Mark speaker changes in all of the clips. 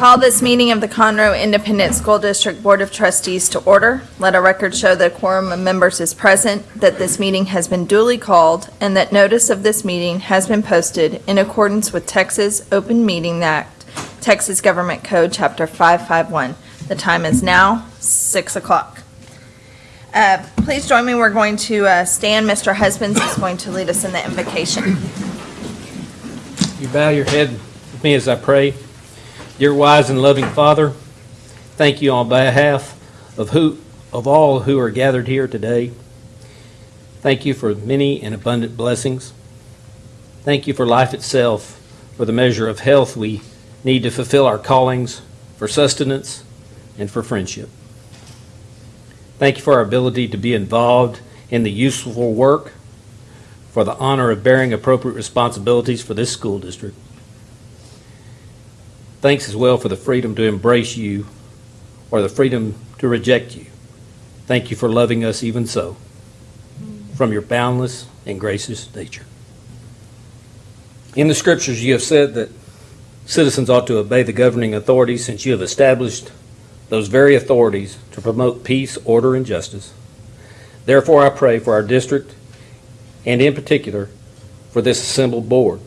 Speaker 1: Call this meeting of the Conroe Independent School District Board of Trustees to order. Let a record show that a quorum of members is present, that this meeting has been duly called, and that notice of this meeting has been posted in accordance with Texas Open Meeting Act, Texas Government Code, Chapter 551. The time is now 6 o'clock. Uh, Please join me, we're going to uh, stand. Mr. Husbands is going to lead us in the invocation.
Speaker 2: You bow your head with me as I pray. Dear wise and loving Father, thank you on behalf of who, of all who are gathered here today. Thank you for many and abundant blessings. Thank you for life itself, for the measure of health we need to fulfill our callings, for sustenance, and for friendship. Thank you for our ability to be involved in the useful work, for the honor of bearing appropriate responsibilities for this school district. Thanks as well for the freedom to embrace you or the freedom to reject you. Thank you for loving us even so, from your boundless and gracious nature. In the scriptures, you have said that citizens ought to obey the governing authorities since you have established those very authorities to promote peace, order, and justice. Therefore, I pray for our district and in particular for this assembled board.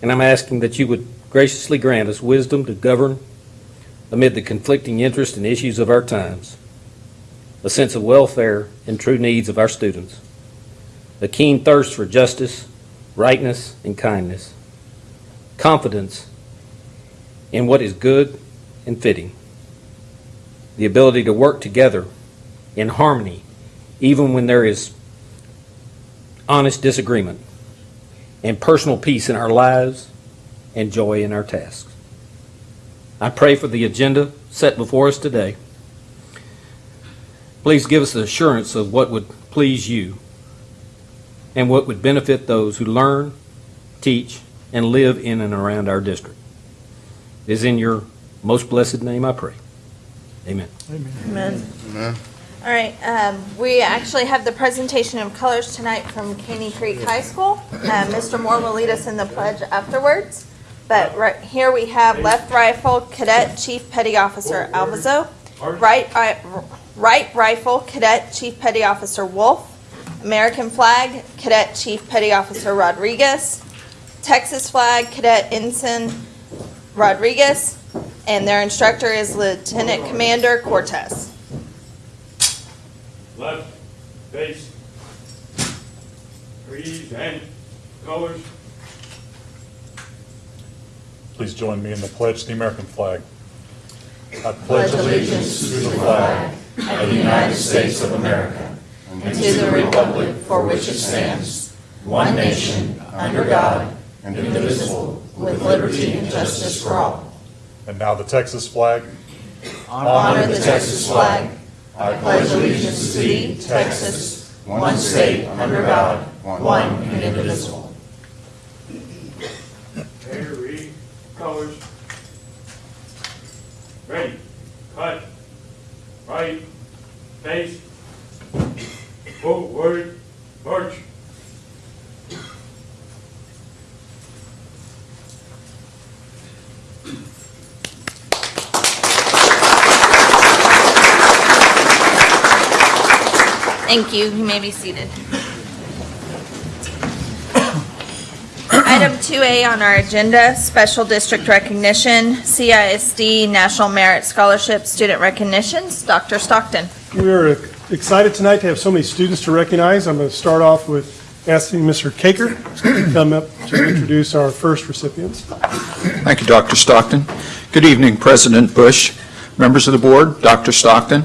Speaker 2: And I'm asking that you would graciously grant us wisdom to govern amid the conflicting interests and issues of our times, a sense of welfare and true needs of our students, a keen thirst for justice, rightness, and kindness, confidence in what is good and fitting, the ability to work together in harmony even when there is honest disagreement, and personal peace in our lives and joy in our tasks. I pray for the agenda set before us today. Please give us the assurance of what would please you and what would benefit those who learn, teach, and live in and around our district. It is in your most blessed name I pray. Amen.
Speaker 1: Amen. Amen. All right, um, we actually have the presentation of colors tonight from Caney Creek High School. Uh, Mr. Moore will lead us in the pledge afterwards. But right here we have Left Rifle Cadet Chief Petty Officer Alvazo, Right, Right Rifle Cadet Chief Petty Officer Wolf, American Flag Cadet Chief Petty Officer Rodriguez, Texas Flag Cadet Ensign Rodriguez, and their instructor is Lieutenant Commander Cortez.
Speaker 3: left, face, trees and colors.
Speaker 4: Please join me in the pledge to the American flag. I pledge allegiance to the flag
Speaker 5: of the United States of America and to the republic for which it stands, one nation, under God, and indivisible, with liberty and justice for all.
Speaker 4: And now the Texas flag.
Speaker 5: Honor the Texas flag. I pledge allegiance to thee, Texas, one state, under God, one and indivisible.
Speaker 3: Okay, read colors. Ready, cut, right, face, forward, march.
Speaker 1: Thank you. You may be seated. Item 2A on our agenda, Special District Recognition, CISD National Merit Scholarship Student Recognitions. Dr. Stockton.
Speaker 6: We're excited tonight to have so many students to recognize. I'm going to start off with asking Mr. Caker to come up to introduce our first recipients.
Speaker 7: Thank you, Dr. Stockton. Good evening, President Bush, members of the board, Dr. Stockton.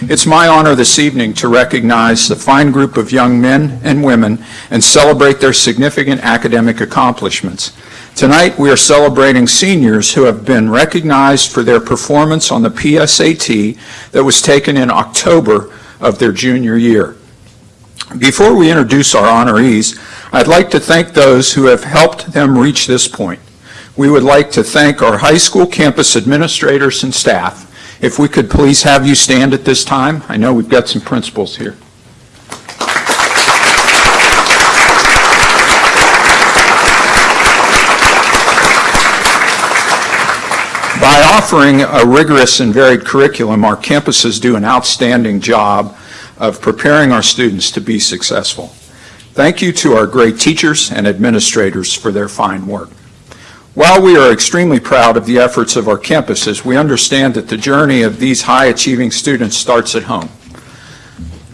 Speaker 7: It's my honor this evening to recognize the fine group of young men and women and celebrate their significant academic accomplishments. Tonight, we are celebrating seniors who have been recognized for their performance on the PSAT that was taken in October of their junior year. Before we introduce our honorees, I'd like to thank those who have helped them reach this point. We would like to thank our high school campus administrators and staff. If we could please have you stand at this time. I know we've got some principals here. By offering a rigorous and varied curriculum, our campuses do an outstanding job of preparing our students to be successful. Thank you to our great teachers and administrators for their fine work. While we are extremely proud of the efforts of our campuses, we understand that the journey of these high-achieving students starts at home.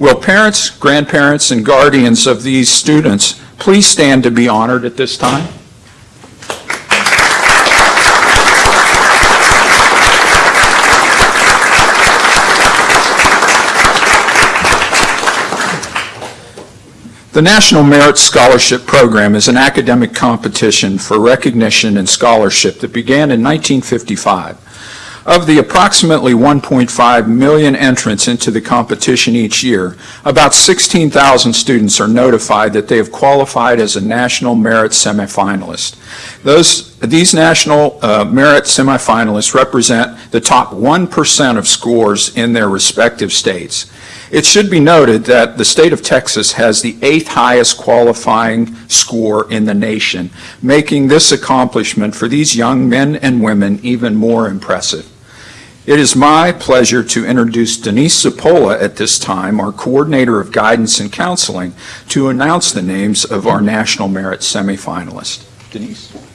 Speaker 7: Will parents, grandparents, and guardians of these students please stand to be honored at this time? The National Merit Scholarship Program is an academic competition for recognition and scholarship that began in 1955. Of the approximately 1.5 million entrants into the competition each year, about 16,000 students are notified that they have qualified as a National Merit semifinalist. Those, these National uh, Merit semifinalists represent the top 1% of scores in their respective states. It should be noted that the state of Texas has the eighth highest qualifying score in the nation, making this accomplishment for these young men and women even more impressive. It is my pleasure to introduce Denise Zapola at this time, our Coordinator of Guidance and Counseling, to announce the names of our National Merit semifinalists. Denise?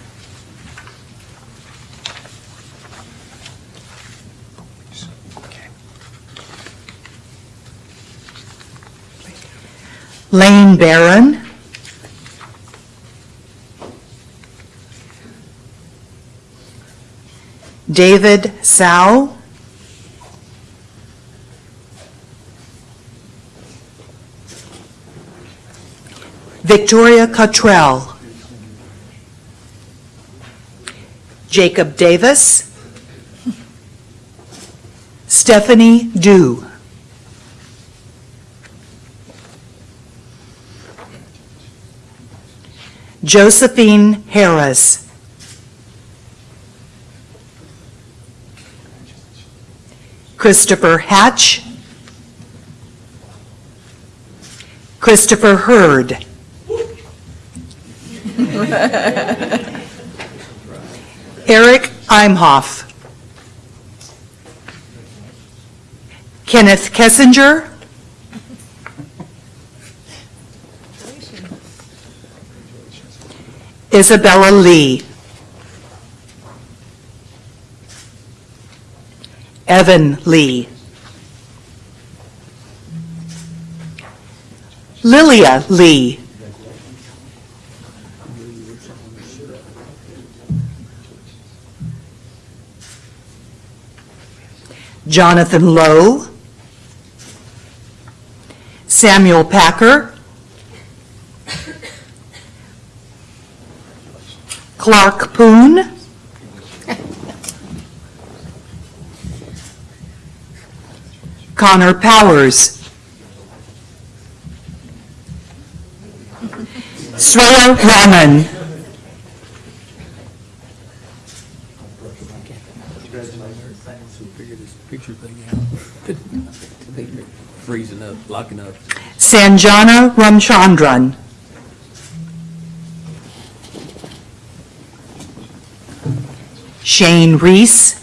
Speaker 8: Lane Barron. David Sow. Victoria Cottrell. Jacob Davis. Stephanie Dew. Josephine Harris. Christopher Hatch. Christopher Hurd. Eric Imhoff. Kenneth Kessinger. Isabella Lee. Evan Lee. Lilia Lee. Jonathan Lowe. Samuel Packer. Clark Poon. Connor Powers. Sweya Rahman.
Speaker 9: Picture thing out. Freezing up, locking up.
Speaker 8: Sanjana Ramchandran. Shane Reese.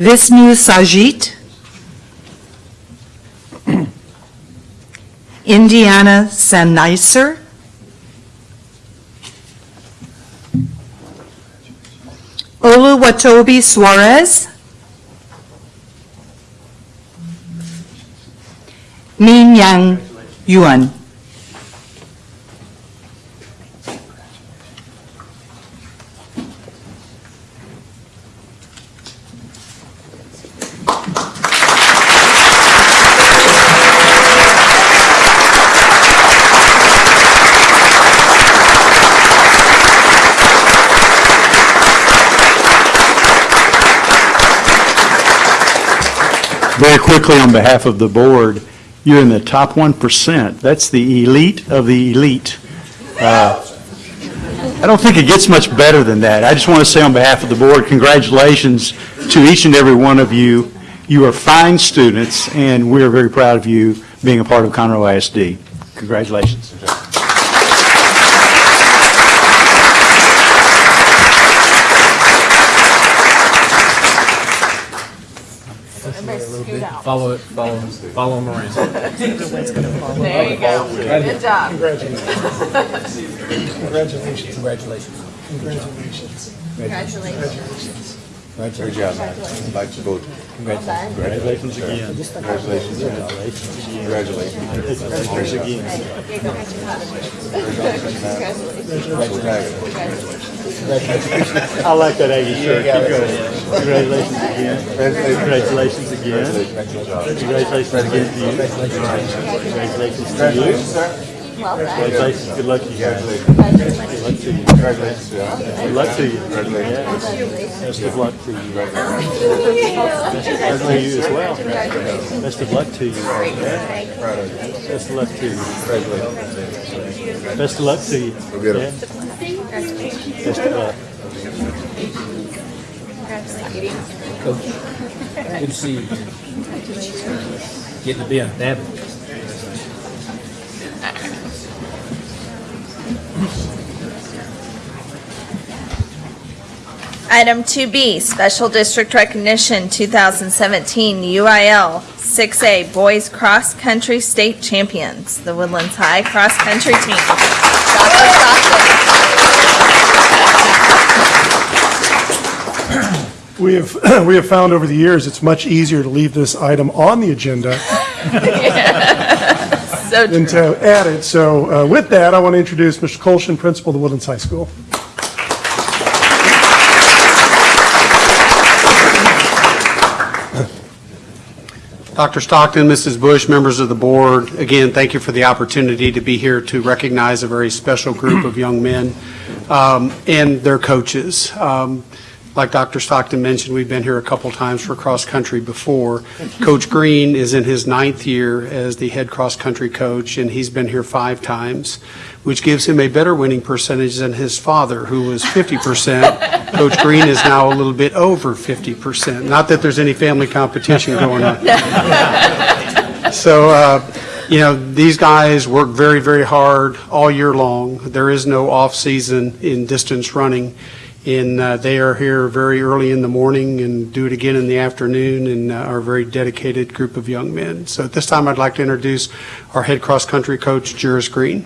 Speaker 8: Visnu Sajit. Indiana Sanicer. Oluwatobi Suarez. Min Yang Yuan.
Speaker 10: Very quickly, on behalf of the board, you're in the top 1%. That's the elite of the elite. Uh, I don't think it gets much better than that. I just want to say on behalf of the board, congratulations to each and every one of you. You are fine students, and we are very proud of you being a part of Conroe ISD. Congratulations.
Speaker 9: Follow it, follow, follow them around.
Speaker 1: There you go. Good job.
Speaker 6: Congratulations. Congratulations.
Speaker 9: Congratulations.
Speaker 6: Congratulations.
Speaker 1: Congratulations.
Speaker 11: Good job. I'd like to vote.
Speaker 10: Congratulations again.
Speaker 11: Congratulations. Again. Congratulations.
Speaker 10: I like that Aggie shirt. Keep going. Congratulations again. Congratulations again. Congratulations again to you. Congratulations to you.
Speaker 1: Well.
Speaker 10: Congratulations. Good luck to you guys. Good luck to you.
Speaker 11: Congratulations.
Speaker 10: Good luck to you. Yeah. Best of luck to you. Best to you as well. Best of luck to you. Yeah. Best of luck to you. Congratulations. Best of luck to you.
Speaker 11: get 'em.
Speaker 10: Best of luck.
Speaker 9: Good to see you. Getting to be an avid.
Speaker 1: Item 2B, Special District Recognition 2017 UIL 6A Boys Cross Country State Champions, the Woodlands High Cross Country Team. Dr. Stockton.
Speaker 6: We have, we have found over the years, it's much easier to leave this item on the agenda
Speaker 1: So
Speaker 6: than to add it. So uh, with that, I want to introduce Mr. Colshin, Principal of the Woodlands High School.
Speaker 12: Dr. Stockton, Mrs. Bush, members of the board, again, thank you for the opportunity to be here to recognize a very special group of young men um, and their coaches. Um, Like Dr. Stockton mentioned, we've been here a couple times for cross-country before. Coach Green is in his ninth year as the head cross-country coach, and he's been here five times, which gives him a better winning percentage than his father, who was 50%. Coach Green is now a little bit over 50%. Not that there's any family competition going on. So, uh, you know, these guys work very, very hard all year long. There is no off-season in distance running. And uh, they are here very early in the morning and do it again in the afternoon and uh, are a very dedicated group of young men. So at this time, I'd like to introduce our head cross-country coach, Juris Green.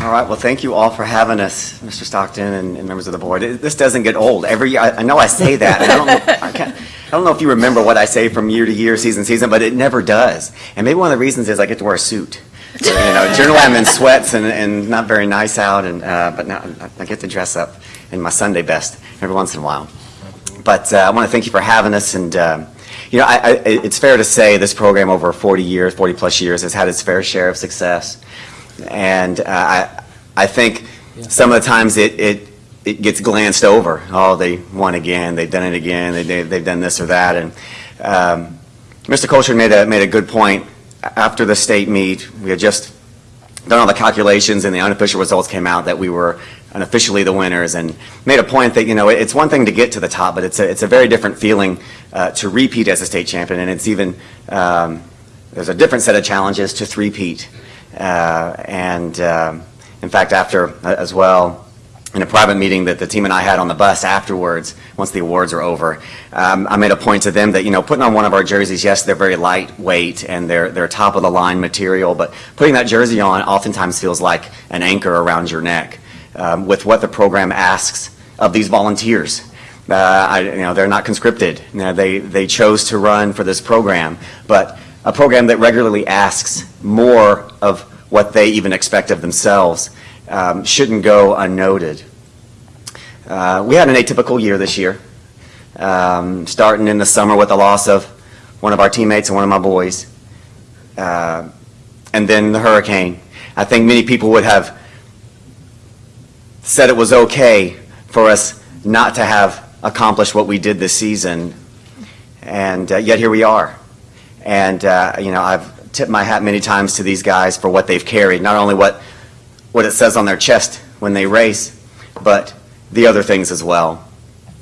Speaker 13: All right, well, thank you all for having us, Mr. Stockton and and members of the board. It- This doesn't get old. Every year, I I know I say that, I don't, know- I I don't know if you remember what I say from year to year, season to season, but it never does. And maybe one of the reasons is I get to wear a suit. You know, generally I'm in sweats and, and not very nice out, and, uh, but now I get to dress up in my Sunday best every once in a while. But uh, I want to thank you for having us, and, um, you know, I, I, it's fair to say this program over 40 years, 40-plus years, has had its fair share of success. And uh, I, I think some of the times it, it, it gets glanced over. Oh, they won again, they've done it again, they, they- they've done this or that. And um, Mr. Colchard made a, made a good point. After the state meet, we had just done all the calculations and the unofficial results came out that we were unofficially the winners and made a point that, you know, it's one thing to get to the top, but it's a, it's a very different feeling uh, to repeat as a state champion. And it's even, um, there's a different set of challenges to three-peat. Uh, and um, in fact, after uh, as well, in a private meeting that the team and I had on the bus afterwards, once the awards are over, um, I made a point to them that, you know, putting on one of our jerseys, yes, they're very lightweight and they're, they're top of the line material, but putting that jersey on oftentimes feels like an anchor around your neck um, with what the program asks of these volunteers. Uh, I, you know, they're not conscripted. You know, they, they chose to run for this program, but a program that regularly asks more of what they even expect of themselves um, shouldn't go unnoted. Uh, we had an atypical year this year, um, starting in the summer with the loss of one of our teammates and one of my boys, uh, and then the hurricane. I think many people would have said it was okay for us not to have accomplished what we did this season, and uh, yet here we are. And, uh, you know, I've tipped my hat many times to these guys for what they've carried, not only what, what it says on their chest when they race, but the other things as well.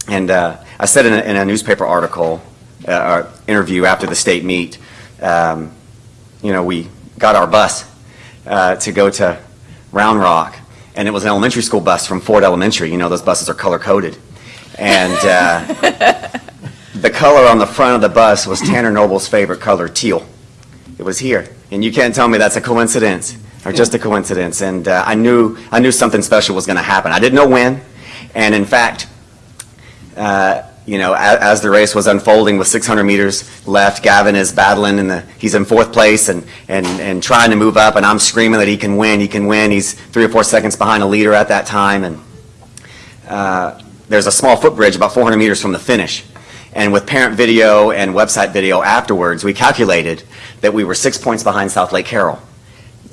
Speaker 13: And uh, I said in a, in a newspaper article, uh, or interview after the state meet, um, you know, we got our bus uh, to go to Round Rock, and it was an elementary school bus from Ford Elementary. You know, those buses are color-coded. And uh, the color on the front of the bus was Tanner Noble's favorite color, teal. It was here, and you can't tell me that's a coincidence, or just a coincidence. And uh, I knew, I knew something special was going to happen. I didn't know when, and in fact, uh, you know, as, as the race was unfolding with 600 meters left, Gavin is battling and he's in fourth place and, and, and trying to move up, and I'm screaming that he can win, he can win. He's three or four seconds behind a leader at that time, and uh, there's a small footbridge about 400 meters from the finish. And with parent video and website video afterwards, we calculated that we were six points behind Southlake Carroll,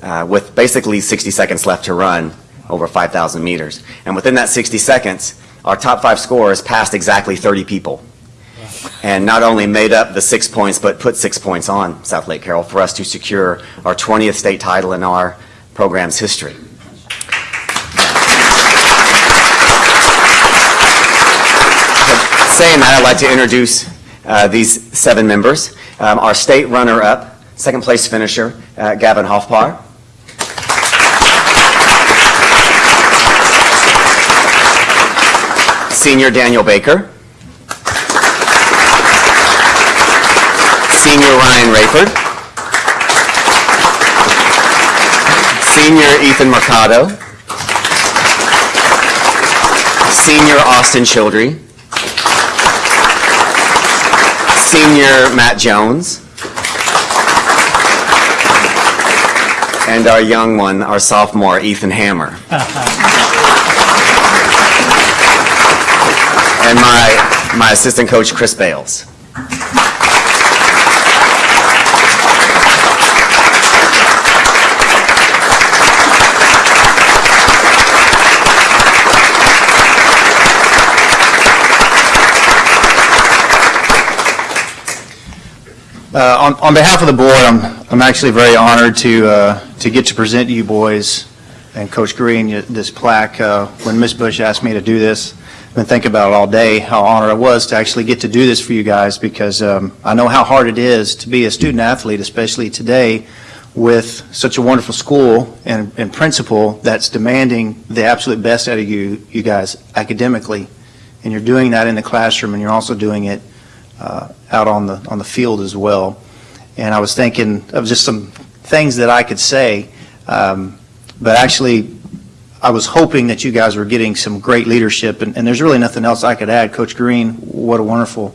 Speaker 13: uh, with basically 60 seconds left to run over 5,000 meters. And within that 60 seconds, our top five scorers passed exactly 30 people. And not only made up the six points, but put six points on Southlake Carroll for us to secure our 20th state title in our program's history. Saying that, I'd like to introduce uh, these seven members. Um, Our state runner-up, second-place finisher, uh, Gavin Hoffpar. Senior Daniel Baker. Senior Ryan Rayford. Senior Ethan Mercado. Senior Austin Childry. Senior Matt Jones. And our young one, our sophomore, Ethan Hammer. And my, my assistant coach, Chris Bales.
Speaker 11: Uh, On on behalf of the board, I'm I'm actually very honored to uh, to get to present to you boys and Coach Green this plaque. Uh, When Ms. Bush asked me to do this, I've been thinking about it all day, how honored I was to actually get to do this for you guys, because um, I know how hard it is to be a student athlete, especially today, with such a wonderful school and and principal that's demanding the absolute best out of you, you guys academically. And you're doing that in the classroom, and you're also doing it uh, out on the, on the field as well. And I was thinking of just some things that I could say, um, but actually, I was hoping that you guys were getting some great leadership, and, and there's really nothing else I could add. Coach Green, what a wonderful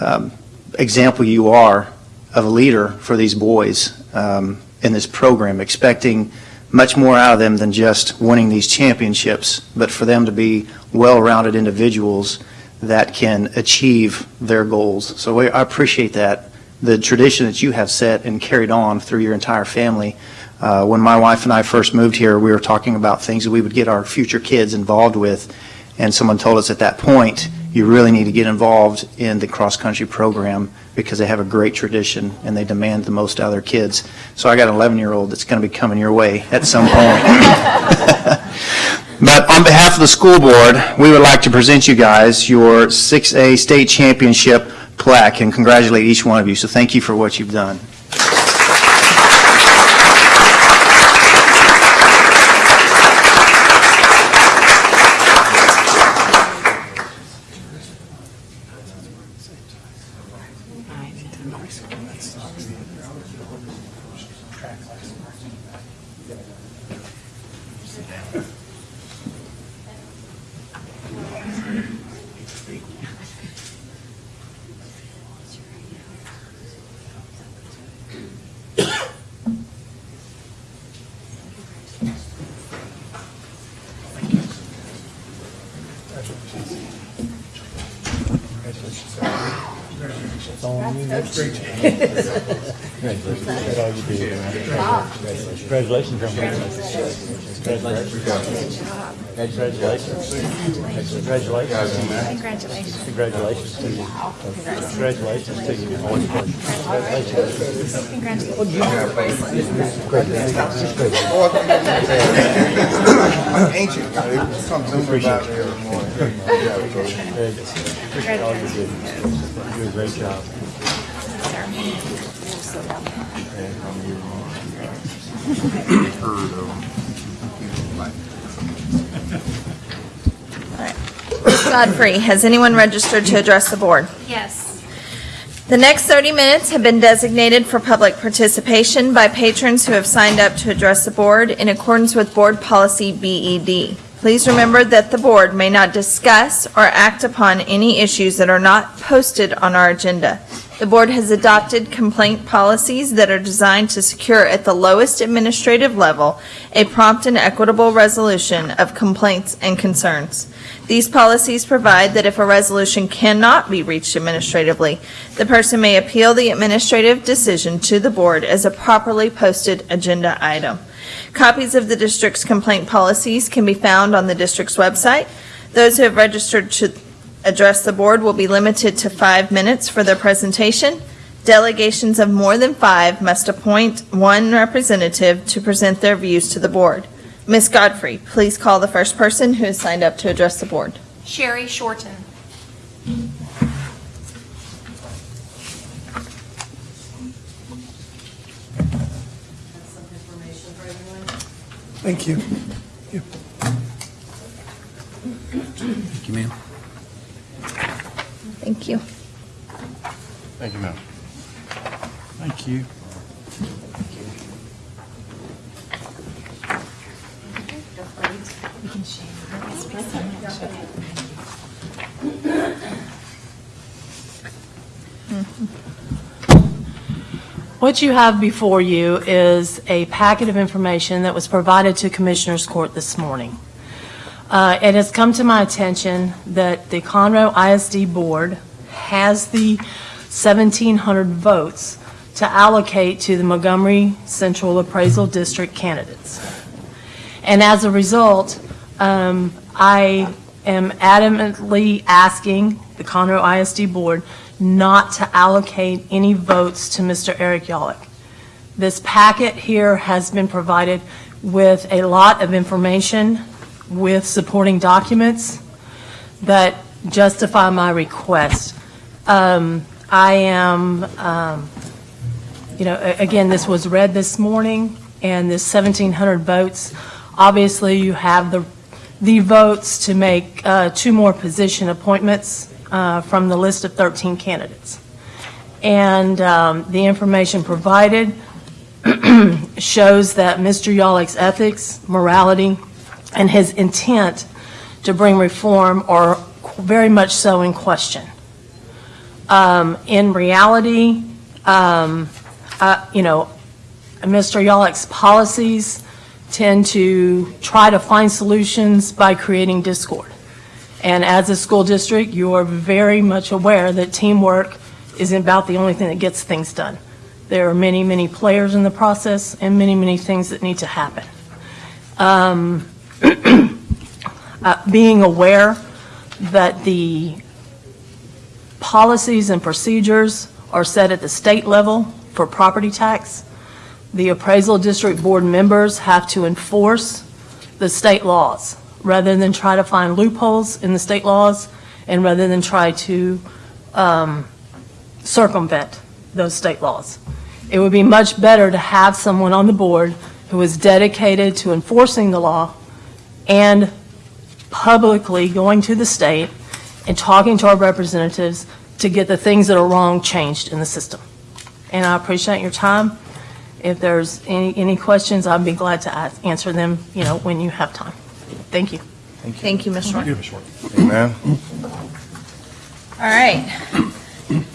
Speaker 11: um, example you are of a leader for these boys um, in this program, expecting much more out of them than just winning these championships, but for them to be well-rounded individuals that can achieve their goals. So I appreciate that, the tradition that you have set and carried on through your entire family. Uh, When my wife and I first moved here, we were talking about things that we would get our future kids involved with, and someone told us at that point, you really need to get involved in the cross-country program because they have a great tradition and they demand the most out of their kids. So I got an 11-year-old that's going to be coming your way at some point. But on behalf of the school board, we would like to present you guys your 6A state championship plaque and congratulate each one of you. So thank you for what you've done.
Speaker 3: Congratulations. Congratulations. Congratulations. Congratulations. Congratulations to you. Congratulations to you.
Speaker 14: Ancient, come zoom about there more.
Speaker 3: Appreciate all you do. You do a great job heard of. All right.
Speaker 1: Godfrey, has anyone registered to address the board?
Speaker 15: Yes.
Speaker 1: The next 30 minutes have been designated for public participation by patrons who have signed up to address the board in accordance with Board Policy BED. Please remember that the board may not discuss or act upon any issues that are not posted on our agenda. The board has adopted complaint policies that are designed to secure at the lowest administrative level a prompt and equitable resolution of complaints and concerns. These policies provide that if a resolution cannot be reached administratively, the person may appeal the administrative decision to the board as a properly posted agenda item. Copies of the district's complaint policies can be found on the district's website. Those who have registered to address the board will be limited to five minutes for their presentation. Delegations of more than five must appoint one representative to present their views to the board. Ms. Godfrey, please call the first person who has signed up to address the board.
Speaker 15: Sherry Shorten.
Speaker 6: Thank you.
Speaker 9: Thank you, ma'am.
Speaker 1: Thank you.
Speaker 5: Thank you, ma'am.
Speaker 10: Thank you.
Speaker 16: What you have before you is a packet of information that was provided to Commissioners Court this morning. Uh, It has come to my attention that the Conroe ISD Board has the 1,700 votes to allocate to the Montgomery Central Appraisal District candidates. And as a result, um, I am adamantly asking the Conroe ISD Board not to allocate any votes to Mr. Eric Yollick. This packet here has been provided with a lot of information, with supporting documents that justify my request. Um, I am, um, you know, again, this was read this morning, and this 1,700 votes, obviously you have the, the votes to make uh, two more position appointments uh, from the list of 13 candidates. And um, the information provided shows that Mr. Yollick's ethics, morality, and his intent to bring reform are very much so in question. Um, In reality, um, uh, you know, Mr. Yollick's policies tend to try to find solutions by creating discord. And as a school district, you are very much aware that teamwork is about the only thing that gets things done. There are many, many players in the process and many, many things that need to happen. Um, uh, Being aware that the policies and procedures are set at the state level for property tax, the appraisal district board members have to enforce the state laws rather than try to find loopholes in the state laws and rather than try to um, circumvent those state laws. It would be much better to have someone on the board who is dedicated to enforcing the law and publicly going to the state and talking to our representatives to get the things that are wrong changed in the system. And I appreciate your time. If there's any, any questions, I'd be glad to ask- answer them, you know, when you have time. Thank you.
Speaker 1: Thank you, Ms. Short.
Speaker 5: Amen.
Speaker 1: All right.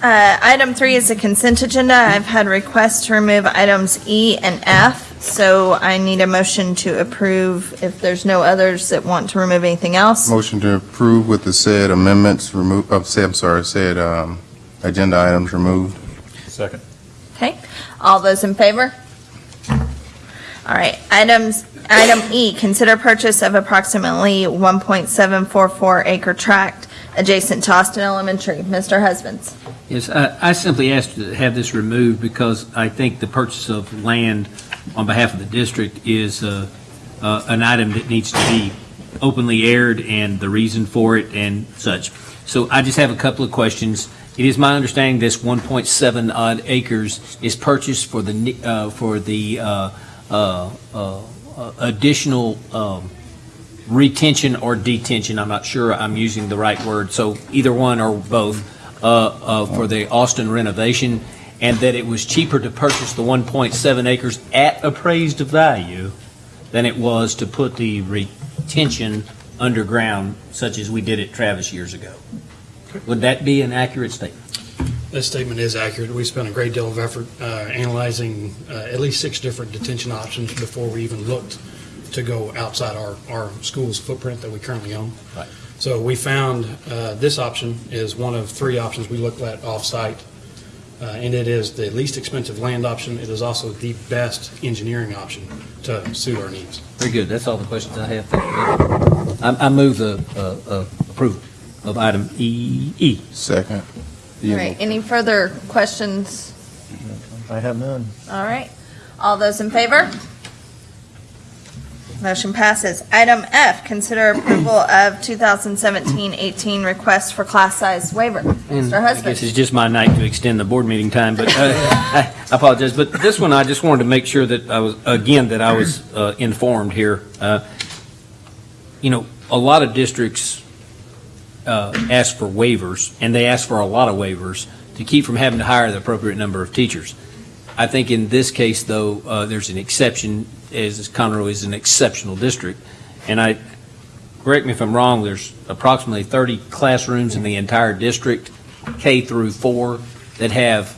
Speaker 1: Uh, Item three is the consent agenda. I've had requests to remove items E and F, so I need a motion to approve if there's no others that want to remove anything else.
Speaker 5: Motion to approve with the said amendments removed, uh, say, I'm sorry, said, um, agenda items removed.
Speaker 4: Second.
Speaker 1: Okay, all those in favor? All right, items, item E, consider purchase of approximately 1.744 acre tract adjacent to Austin Elementary. Mr. Husbands.
Speaker 9: Yes, I I simply asked to have this removed because I think the purchase of land on behalf of the district is uh, uh, an item that needs to be openly aired and the reason for it and such. So I just have a couple of questions. It is my understanding this 1.7 odd acres is purchased for the, uh, for the uh, uh, uh, additional um,
Speaker 2: retention or detention, I'm not sure I'm using the right word, so either one or both, uh, uh, for the Austin renovation, and that it was cheaper to purchase the 1.7 acres at appraised value than it was to put the retention underground, such as we did at Travis years ago. Would that be an accurate statement?
Speaker 15: That statement is accurate. We spent a great deal of effort uh, analyzing uh, at least six different detention options before we even looked to go outside our, our school's footprint that we currently own.
Speaker 2: Right.
Speaker 15: So we found uh, this option is one of three options we looked at off-site, uh, and it is the least expensive land option. It is also the best engineering option to suit our needs.
Speaker 2: Very good, that's all the questions I have. Thank you. I I move the uh, uh, approval of item E. E.
Speaker 5: Second.
Speaker 1: All right, any further questions?
Speaker 17: I have none.
Speaker 1: All right, all those in favor? Motion passes. Item F, consider approval of 2017-18 request for class size waiver.
Speaker 2: And
Speaker 1: Mr.
Speaker 2: I guess
Speaker 1: Husband.
Speaker 2: it's just my night to extend the board meeting time, but uh, I apologize. But this one, I just wanted to make sure that I was, again, that I was uh, informed here. Uh, You know, a lot of districts uh, ask for waivers, and they ask for a lot of waivers to keep from having to hire the appropriate number of teachers. I think in this case, though, uh, there's an exception, as Conroe is an exceptional district. And I, correct me if I'm wrong, there's approximately 30 classrooms in the entire district, K through four, that have,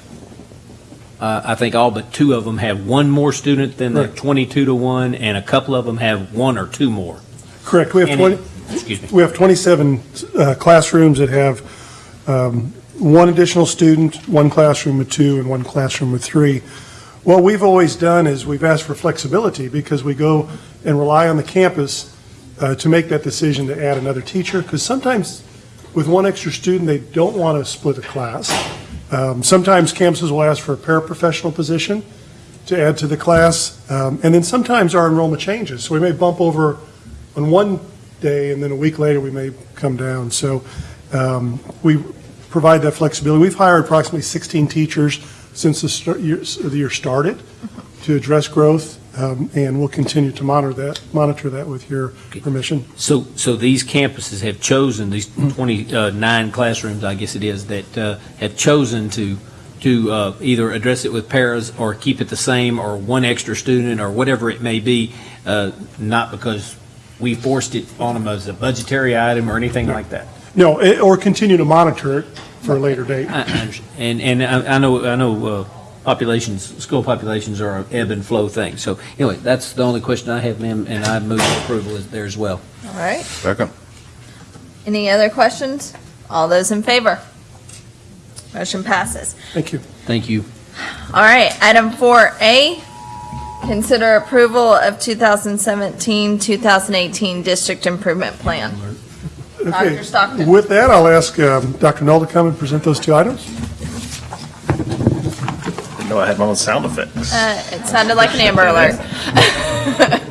Speaker 2: uh, I think all but two of them have one more student than the
Speaker 6: Correct.
Speaker 2: 22 to one, and a couple of them have one or two more.
Speaker 6: Correct. We have
Speaker 2: And
Speaker 6: 20,
Speaker 2: it- Excuse me.
Speaker 6: we have 27 uh, classrooms that have um, one additional student, one classroom with two, and one classroom with three. What we've always done is we've asked for flexibility because we go and rely on the campus uh, to make that decision to add another teacher, because sometimes with one extra student, they don't want to split a class. Um, Sometimes campuses will ask for a paraprofessional position to add to the class, um, and then sometimes our enrollment changes. So we may bump over on one day, and then a week later, we may come down. So um, we provide that flexibility. We've hired approximately 16 teachers since the start- year- the year started to address growth, um, and we'll continue to monitor that, monitor that with your permission.
Speaker 2: So, so these campuses have chosen, these 29 classrooms, I guess it is, that uh, have chosen to, to uh, either address it with paras or keep it the same, or one extra student, or whatever it may be, uh, not because we forced it on them as a budgetary item or anything like that.
Speaker 6: No, eh, or continue to monitor it for a later date.
Speaker 2: I- I understand. And, and I I know, I know uh, populations, school populations are an ebb and flow thing. So anyway, that's the only question I have, ma'am, and I move for approval is there as well.
Speaker 1: All right,
Speaker 5: Second.
Speaker 1: any other questions? All those in favor? Motion passes.
Speaker 6: Thank you.
Speaker 2: Thank you.
Speaker 1: All right, item 4A, consider approval of 2017-2018 district improvement plan.
Speaker 6: Okay.
Speaker 1: Dr. Stockton.
Speaker 6: With that, I'll ask um, Dr. Null to come and present those two items.
Speaker 18: Didn't know I had my own sound effects.
Speaker 1: Uh, It sounded like an Amber Alert.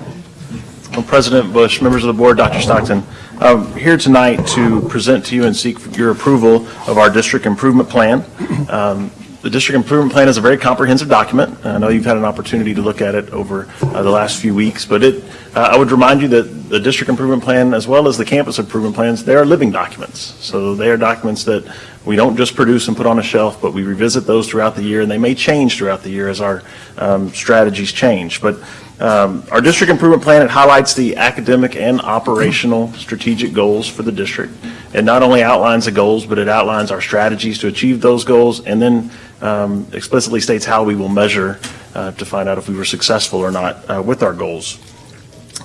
Speaker 18: Well, President Bush, members of the board, Dr. Stockton, I'm here tonight to present to you and seek your approval of our district improvement plan. Um, The district improvement plan is a very comprehensive document. I know you've had an opportunity to look at it over uh, the last few weeks, but it, uh, I would remind you that the district improvement plan, as well as the campus improvement plans, they are living documents. So they are documents that we don't just produce and put on a shelf, but we revisit those throughout the year, and they may change throughout the year as our um, strategies change. But um, Our district improvement plan, it highlights the academic and operational strategic goals for the district. It not only outlines the goals, but it outlines our strategies to achieve those goals, and then um, explicitly states how we will measure uh, to find out if we were successful or not uh, with our goals.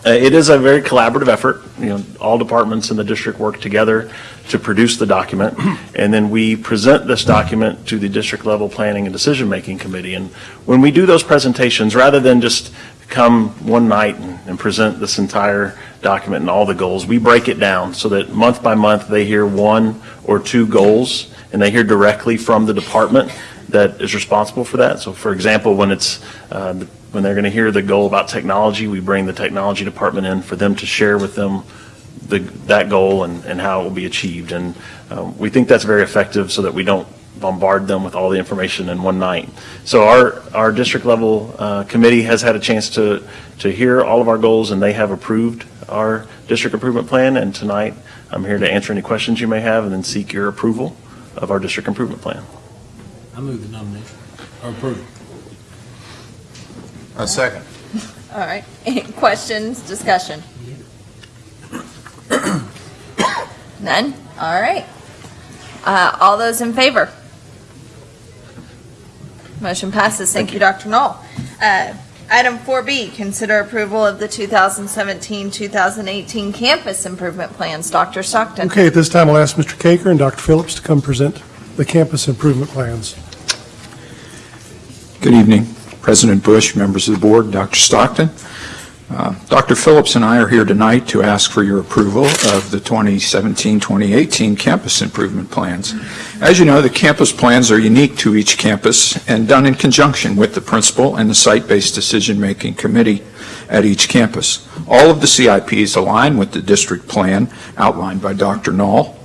Speaker 18: Uh, It is a very collaborative effort. You know, all departments in the district work together to produce the document, and then we present this document to the district-level planning and decision-making committee. And when we do those presentations, rather than just come one night and and present this entire document and all the goals, we break it down so that month by month, they hear one or two goals, and they hear directly from the department that is responsible for that. So for example, when it's, uh, when they're going to hear the goal about technology, we bring the technology department in for them to share with them the, that goal and, and how it will be achieved. And um, we think that's very effective so that we don't bombard them with all the information in one night. So our, our district level uh, committee has had a chance to, to hear all of our goals and they have approved our district improvement plan, and tonight I'm here to answer any questions you may have and then seek your approval of our district improvement plan.
Speaker 9: I move the nomination, or approve.
Speaker 5: A second.
Speaker 1: All right, any questions, discussion? None? All right. Uh, All those in favor? Motion passes. Thank you, Dr. Knoll. Uh, Item 4B, consider approval of the 2017-2018 campus improvement plans. Dr. Stockton?
Speaker 6: Okay, at this time, I'll ask Mr. Baker and Dr. Phillips to come present the campus improvement plans.
Speaker 7: Good evening, President Bush, members of the board, Dr. Stockton. Uh, Dr. Phillips and I are here tonight to ask for your approval of the 2017-2018 campus improvement plans. As you know, the campus plans are unique to each campus and done in conjunction with the principal and the site-based decision-making committee at each campus. All of the CIPs align with the district plan outlined by Dr. Knoll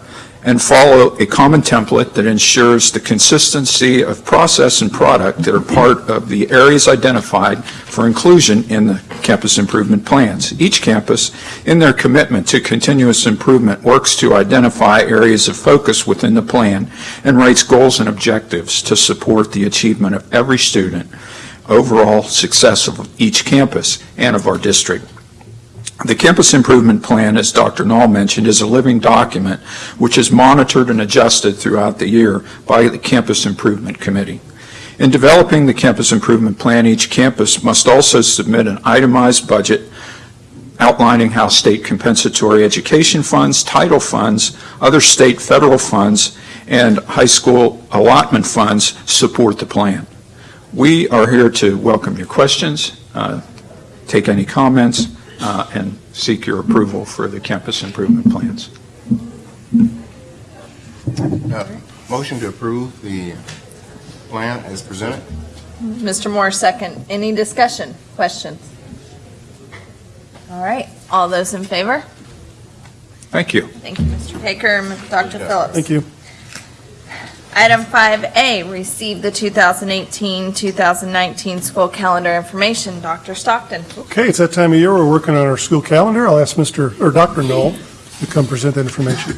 Speaker 7: and follow a common template that ensures the consistency of process and product that are part of the areas identified for inclusion in the campus improvement plans. Each campus, in their commitment to continuous improvement, works to identify areas of focus within the plan and writes goals and objectives to support the achievement of every student, overall success of each campus and of our district. The Campus Improvement Plan, as Dr. Knoll mentioned, is a living document which is monitored and adjusted throughout the year by the Campus Improvement Committee. In developing the Campus Improvement Plan, each campus must also submit an itemized budget outlining how state compensatory education funds, title funds, other state federal funds, and high school allotment funds support the plan. We are here to welcome your questions, uh, take any comments, uh, and seek your approval for the campus improvement plans.
Speaker 5: Uh, Motion to approve the plan as presented?
Speaker 1: Mr. Moore, second. Any discussion, questions? All right, all those in favor?
Speaker 7: Thank you.
Speaker 1: Thank you, Mr. Baker and Dr. Phillips.
Speaker 6: Thank you.
Speaker 1: Item 5A, receive the 2018-2019 school calendar information. Dr. Stockton?
Speaker 6: Okay, it's that time of year, we're working on our school calendar. I'll ask Mr., or Dr. Knoll to come present that information.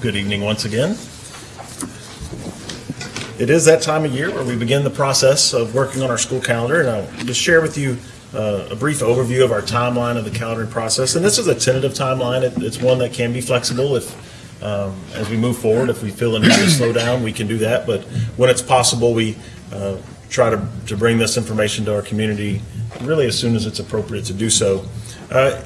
Speaker 18: Good evening once again. It is that time of year where we begin the process of working on our school calendar, and I'll just share with you uh, a brief overview of our timeline of the calendaring process. And this is a tentative timeline. It- It's one that can be flexible if, um, as we move forward, if we feel a need to slow down, we can do that. But when it's possible, we uh, try to to bring this information to our community really as soon as it's appropriate to do so. Uh,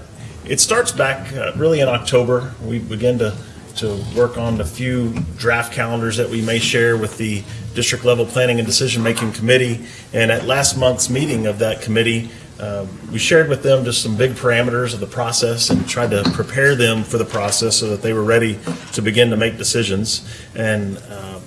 Speaker 18: It starts back uh, really in October. We begin to to work on the few draft calendars that we may share with the district level planning and decision making committee. And at last month's meeting of that committee, uh, we shared with them just some big parameters of the process and tried to prepare them for the process so that they were ready to begin to make decisions. And uh,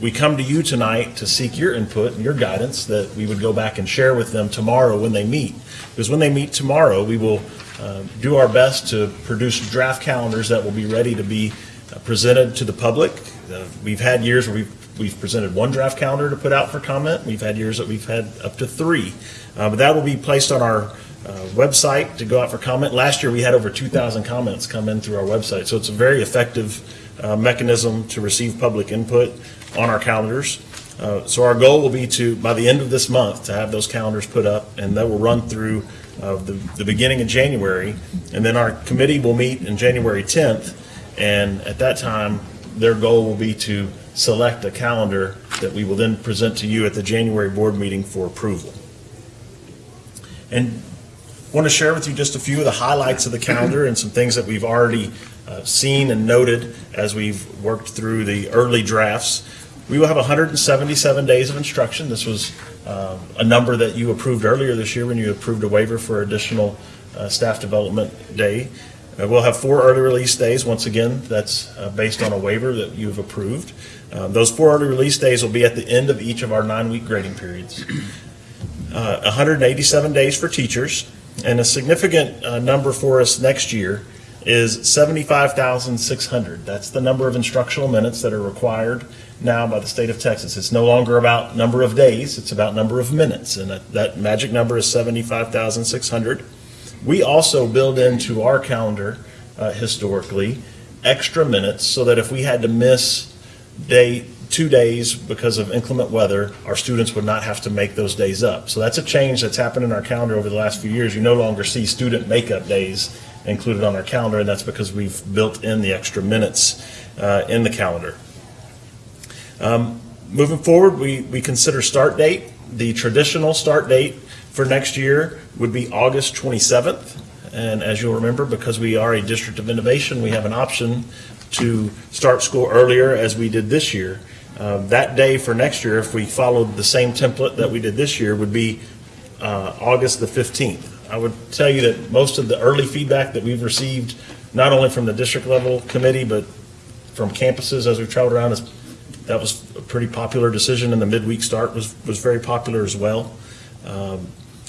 Speaker 18: we come to you tonight to seek your input and your guidance that we would go back and share with them tomorrow when they meet. Because when they meet tomorrow, we will uh, do our best to produce draft calendars that will be ready to be uh, presented to the public. Uh, We've had years where we've, we've presented one draft calendar to put out for comment. We've had years that we've had up to three. Uh, But that will be placed on our uh, website to go out for comment. Last year, we had over 2,000 comments come in through our website. So it's a very effective uh, mechanism to receive public input on our calendars. Uh, So our goal will be to, by the end of this month, to have those calendars put up, and that will run through uh, the the beginning of January. And then our committee will meet in January 10th, and at that time, their goal will be to select a calendar that we will then present to you at the January board meeting for approval. And I want to share with you just a few of the highlights of the calendar and some things that we've already uh, seen and noted as we've worked through the early drafts. We will have 177 days of instruction. This was uh, a number that you approved earlier this year when you approved a waiver for additional uh, staff development day. Uh, We'll have four early release days. Once again, that's uh, based on a waiver that you've approved. Uh, Those four early release days will be at the end of each of our nine-week grading periods. Uh, 187 days for teachers, and a significant uh, number for us next year is 75,600. That's the number of instructional minutes that are required now by the state of Texas. It's no longer about number of days, it's about number of minutes, and that, that magic number is 75,600. We also build into our calendar uh, historically extra minutes so that if we had to miss day, two days because of inclement weather, our students would not have to make those days up. So that's a change that's happened in our calendar over the last few years. You no longer see student makeup days included on our calendar, and that's because we've built in the extra minutes uh, in the calendar. Um, Moving forward, we, we consider start date. The traditional start date for next year would be August 27th. And as you'll remember, because we are a district of innovation, we have an option to start school earlier as we did this year. Uh, That day for next year, if we followed the same template that we did this year, would be uh, August the 15th. I would tell you that most of the early feedback that we've received, not only from the district level committee, but from campuses as we've traveled around, is that was a pretty popular decision, and the midweek start was, was very popular as well. Um,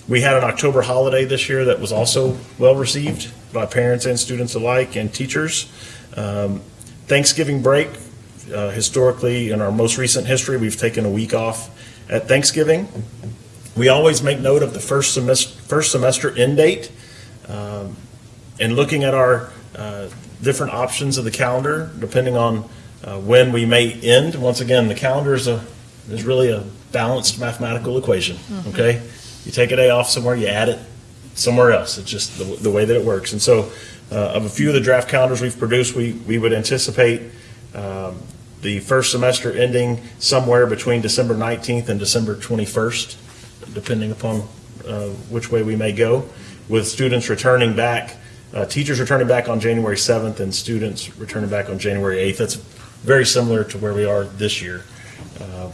Speaker 18: We had an October holiday this year that was also well-received by parents and students alike and teachers. Um, Thanksgiving break, uh, historically, in our most recent history, we've taken a week off at Thanksgiving. We always make note of the first semester, first semester end date. Um, And looking at our uh, different options of the calendar, depending on uh, when we may end, once again, the calendar is a, is really a balanced mathematical equation, okay? You take a day off somewhere, you add it somewhere else. It's just the, the way that it works. And so, uh, of a few of the draft calendars we've produced, we, we would anticipate um, the first semester ending somewhere between December 19th and December 21st, depending upon uh, which way we may go, with students returning back, uh, teachers returning back on January 7th and students returning back on January 8th. That's very similar to where we are this year. Uh,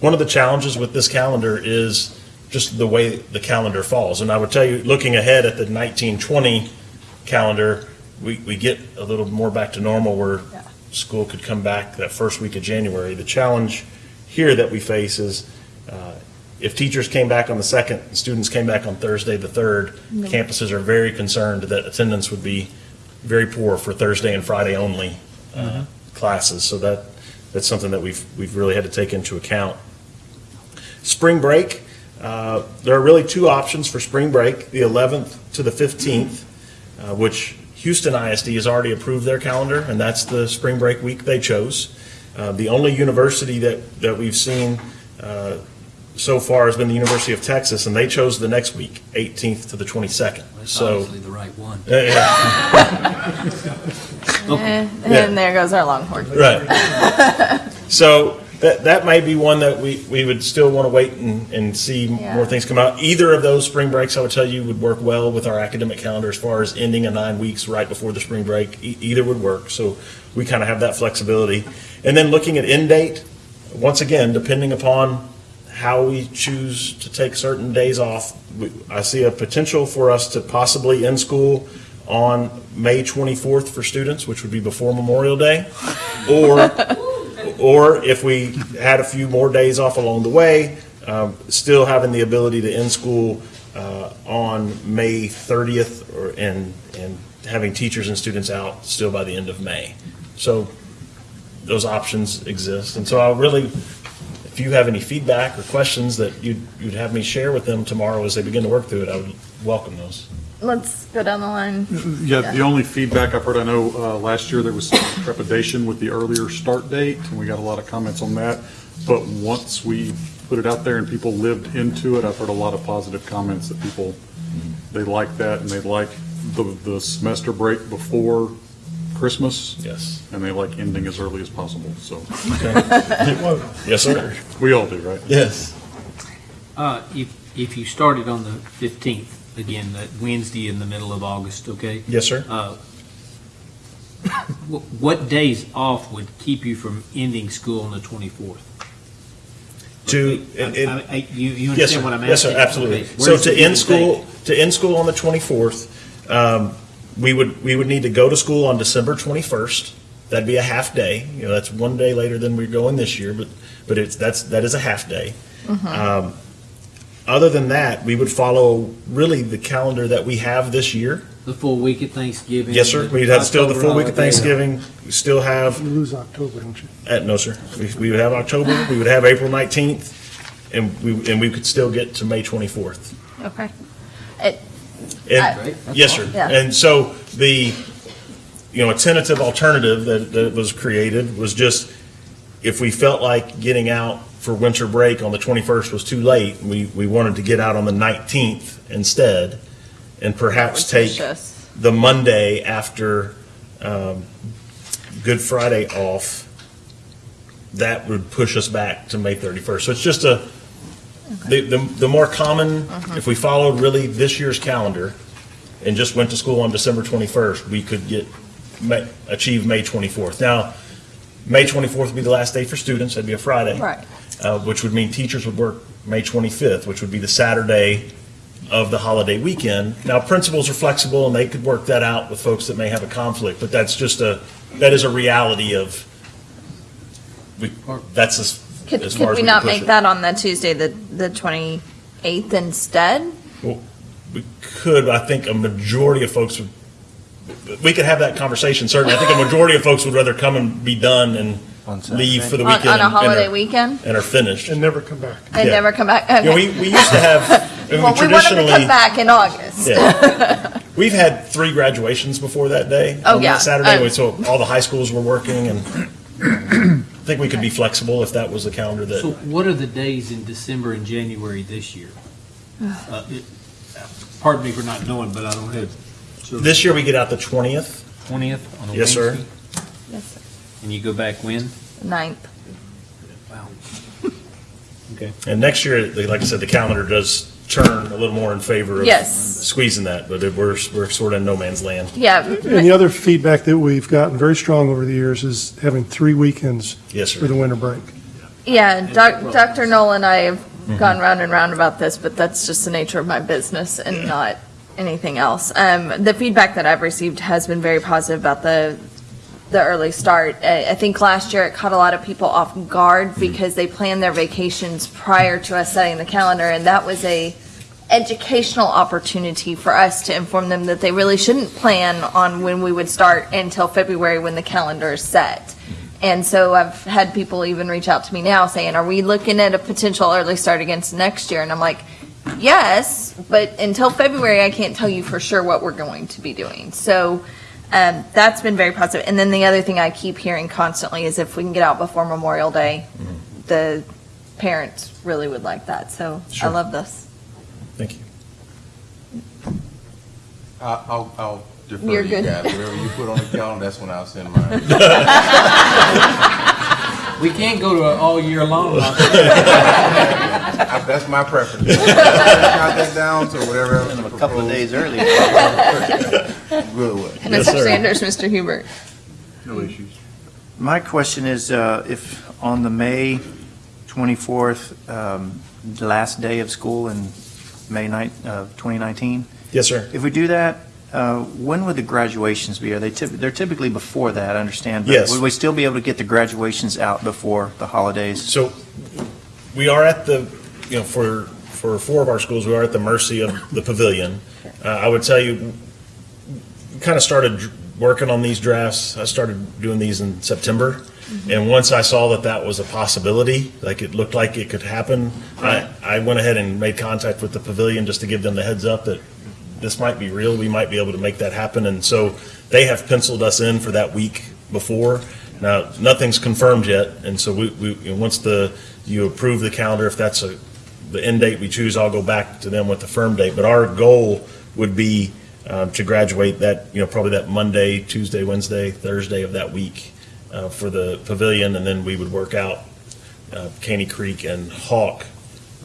Speaker 18: One of the challenges with this calendar is just the way the calendar falls. And I would tell you, looking ahead at the 1920 calendar, we, we get a little more back to normal where school could come back that first week of January. The challenge here that we face is uh, if teachers came back on the second, and students came back on Thursday, the third,
Speaker 1: No.
Speaker 18: campuses are very concerned that attendance would be very poor for Thursday and Friday only uh, classes. So that, that's something that we've, we've really had to take into account. Spring break, uh, there are really two options for spring break, the 11th to the 15th, uh, which Houston ISD has already approved their calendar, and that's the spring break week they chose. Uh, The only university that, that we've seen uh, so far has been the University of Texas, and they chose the next week, 18th to the 22nd. So.
Speaker 9: Obviously the right one.
Speaker 18: Yeah, yeah.
Speaker 1: Eh,
Speaker 18: Yeah.
Speaker 1: And there goes our Longhorn.
Speaker 18: Right. So that, that may be one that we, we would still want to wait and, and see
Speaker 1: Yeah.
Speaker 18: more things come out. Either of those spring breaks, I would tell you, would work well with our academic calendar as far as ending a nine weeks right before the spring break. E- Either would work. So we kind of have that flexibility. And then looking at end date, once again, depending upon how we choose to take certain days off, we- I see a potential for us to possibly end school on May 24th for students, which would be before Memorial Day. Or, or if we had a few more days off along the way, um, still having the ability to end school uh, on May 30th or, and, and having teachers and students out still by the end of May. So those options exist. And so I'll really, if you have any feedback or questions that you'd, you'd have me share with them tomorrow as they begin to work through it, I would welcome those.
Speaker 1: Let's go down the line.
Speaker 4: Yeah, the only feedback I've heard, I know uh, last year there was some trepidation with the earlier start date, and we got a lot of comments on that. But once we put it out there and people lived into it, I've heard a lot of positive comments that people, they like that, and they like the, the semester break before Christmas.
Speaker 18: Yes.
Speaker 4: And they like ending as early as possible, so.
Speaker 18: Yes, sir.
Speaker 4: We all do, right?
Speaker 18: Yes.
Speaker 9: Uh, if, if you started on the 15th, again, that Wednesday in the middle of August, okay?
Speaker 18: Yes, sir.
Speaker 9: Uh, wh- What days off would keep you from ending school on the 24th?
Speaker 18: To,
Speaker 9: I- I- I- You, you
Speaker 18: Yes, sir.
Speaker 9: understand what I'm asking?
Speaker 18: Yes, sir, absolutely.
Speaker 9: Okay,
Speaker 18: So
Speaker 9: where's
Speaker 18: to
Speaker 9: the
Speaker 18: end
Speaker 9: date?
Speaker 18: school, to end school on the 24th, um, we would, we would need to go to school on December 21st. That'd be a half day. You know, that's one day later than we're going this year, but, but it's, that's, that is a half day. Um, Other than that, we would follow really the calendar that we have this year.
Speaker 9: The full week of Thanksgiving?
Speaker 18: Yes, sir. We'd have still the full week of Thanksgiving. We still have,
Speaker 6: You lose October, don't you?
Speaker 18: uh, no, sir. We, we would have October, we would have April 19th, and we, and we could still get to May 24th.
Speaker 1: Okay. It,
Speaker 18: And, yes, sir.
Speaker 1: Yeah.
Speaker 18: And so the, you know, a tentative alternative that, that was created was just, if we felt like getting out for winter break on the 21st was too late, we, we wanted to get out on the 19th instead, and perhaps take the Monday after um, Good Friday off. That would push us back to May 31st. So it's just a, the, the, the more common,
Speaker 1: Uh-huh.
Speaker 18: if we followed really this year's calendar and just went to school on December 21st, we could get, achieve May 24th. Now, May 24th would be the last day for students, that'd be a Friday.
Speaker 1: Right.
Speaker 18: Uh, which would mean teachers would work May 25th, which would be the Saturday of the holiday weekend. Now, principals are flexible and they could work that out with folks that may have a conflict, but that's just a, that is a reality of, we, that's as,
Speaker 1: Could,
Speaker 18: as far
Speaker 1: could
Speaker 18: as
Speaker 1: we
Speaker 18: we
Speaker 1: not
Speaker 18: can push
Speaker 1: make
Speaker 18: it.
Speaker 1: that on the Tuesday, the, the 28th instead?
Speaker 18: Well, we could, but I think a majority of folks would, we could have that conversation, certainly. I think a majority of folks would rather come and be done and leave for the
Speaker 1: On-
Speaker 18: weekend.
Speaker 1: on a
Speaker 18: and- and
Speaker 1: holiday
Speaker 18: are-
Speaker 1: weekend?
Speaker 18: And are finished.
Speaker 6: And never come back.
Speaker 1: And
Speaker 18: Yeah.
Speaker 1: never come back?
Speaker 18: You know, we, we used to have, I mean,
Speaker 1: Well, we want them to
Speaker 18: traditionally.
Speaker 1: come back in August.
Speaker 18: Yeah. We've had three graduations before that day.
Speaker 1: Oh,
Speaker 18: on
Speaker 1: yeah.
Speaker 18: that Saturday,
Speaker 1: Uh,
Speaker 18: so all the high schools were working and I think we could be flexible if that was the calendar that.
Speaker 9: So what are the days in December and January this year? Uh, it- Pardon me for not knowing, but I don't have.
Speaker 18: This year we get out the twentieth.
Speaker 9: Twentieth on a
Speaker 18: Yes, sir.
Speaker 9: Wednesday?
Speaker 1: Yes, sir.
Speaker 9: And you go back when?
Speaker 1: Ninth.
Speaker 9: Wow. Okay.
Speaker 18: And next year, the- like I said, the calendar does turn a little more in favor of
Speaker 1: Yes.
Speaker 18: squeezing that, but it- we're, we're sort of in no man's land.
Speaker 1: Yeah.
Speaker 6: And the other feedback that we've gotten very strong over the years is having three weekends
Speaker 18: Yes, sir.
Speaker 6: for the winter break.
Speaker 1: Yeah, Doc, Dr. Noel and I have gone round and round about this, but that's just the nature of my business and not anything else. Um, the feedback that I've received has been very positive about the, the early start. I, I think last year it caught a lot of people off guard because they planned their vacations prior to us setting the calendar, and that was a educational opportunity for us to inform them that they really shouldn't plan on when we would start until February when the calendar is set. And so I've had people even reach out to me now saying, are we looking at a potential early start against next year? And I'm like, yes, but until February, I can't tell you for sure what we're going to be doing. So um, that's been very positive. And then the other thing I keep hearing constantly is if we can get out before Memorial Day, the parents really would like that. So I love this.
Speaker 18: Thank you.
Speaker 5: I'll, I'll- I'll defer
Speaker 1: You're
Speaker 5: to you
Speaker 1: good.
Speaker 5: guys. Whatever you put on the calendar, that's when I'll send mine.
Speaker 9: We can't go to it all year long.
Speaker 5: That's my preference. Count that down to whatever. A couple of days early. Good way.
Speaker 1: And Mr. Sanders, Mr. Hubert.
Speaker 5: No issues.
Speaker 11: My question is, uh, if on the May 24th, um, the last day of school in May 9, uh, 2019?
Speaker 18: Yes, sir.
Speaker 11: If we do that, uh, when would the graduations be? Are they typ, they're typically before that, I understand.
Speaker 18: Yes.
Speaker 11: Would we still be able to get the graduations out before the holidays?
Speaker 18: So we are at the, you know, for, for four of our schools, we are at the mercy of the pavilion. Uh, I would tell you, we kind of started working on these drafts. I started doing these in September. And once I saw that that was a possibility, like it looked like it could happen, I, I went ahead and made contact with the pavilion just to give them the heads up that this might be real, we might be able to make that happen. And so they have penciled us in for that week before. Now, nothing's confirmed yet, and so we, we, once the, you approve the calendar, if that's a, the end date we choose, I'll go back to them with the firm date. But our goal would be um, to graduate that, you know, probably that Monday, Tuesday, Wednesday, Thursday of that week uh, for the pavilion, and then we would work out uh, Caney Creek and Hawk,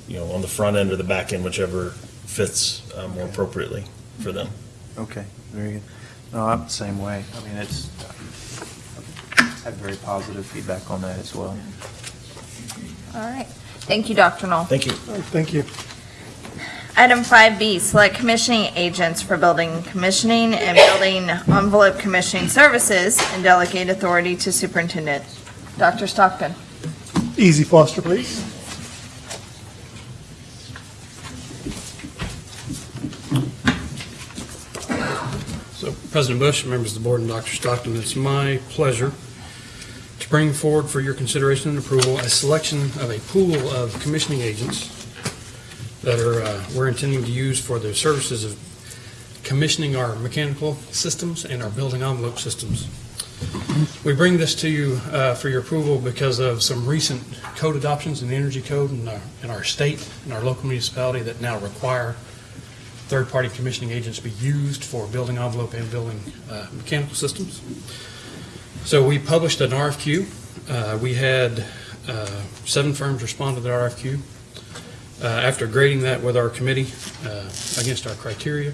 Speaker 18: you know, on the front end or the back end, whichever fits uh, more appropriately for them.
Speaker 11: Okay, very good. No, I'm the same way. I mean, it's, I've had very positive feedback on that as well.
Speaker 1: All right. Thank you, Dr. Knoll.
Speaker 18: Thank you.
Speaker 6: Thank you.
Speaker 1: Item 5B, select commissioning agents for building commissioning and building envelope commissioning services and delegate authority to superintendent. Dr. Stockton.
Speaker 6: Easy Foster, please.
Speaker 15: So, President Bush, members of the board, and Dr. Stockton, it's my pleasure to bring forward for your consideration and approval a selection of a pool of commissioning agents that are, uh, we're intending to use for the services of commissioning our mechanical systems and our building envelope systems. We bring this to you uh, for your approval because of some recent code adoptions in the energy code in our, in our state and our local municipality that now require third-party commissioning agents be used for building envelope and building uh, mechanical systems. So we published an RFQ. Uh, We had uh, seven firms respond to the RFQ. Uh, After grading that with our committee uh, against our criteria,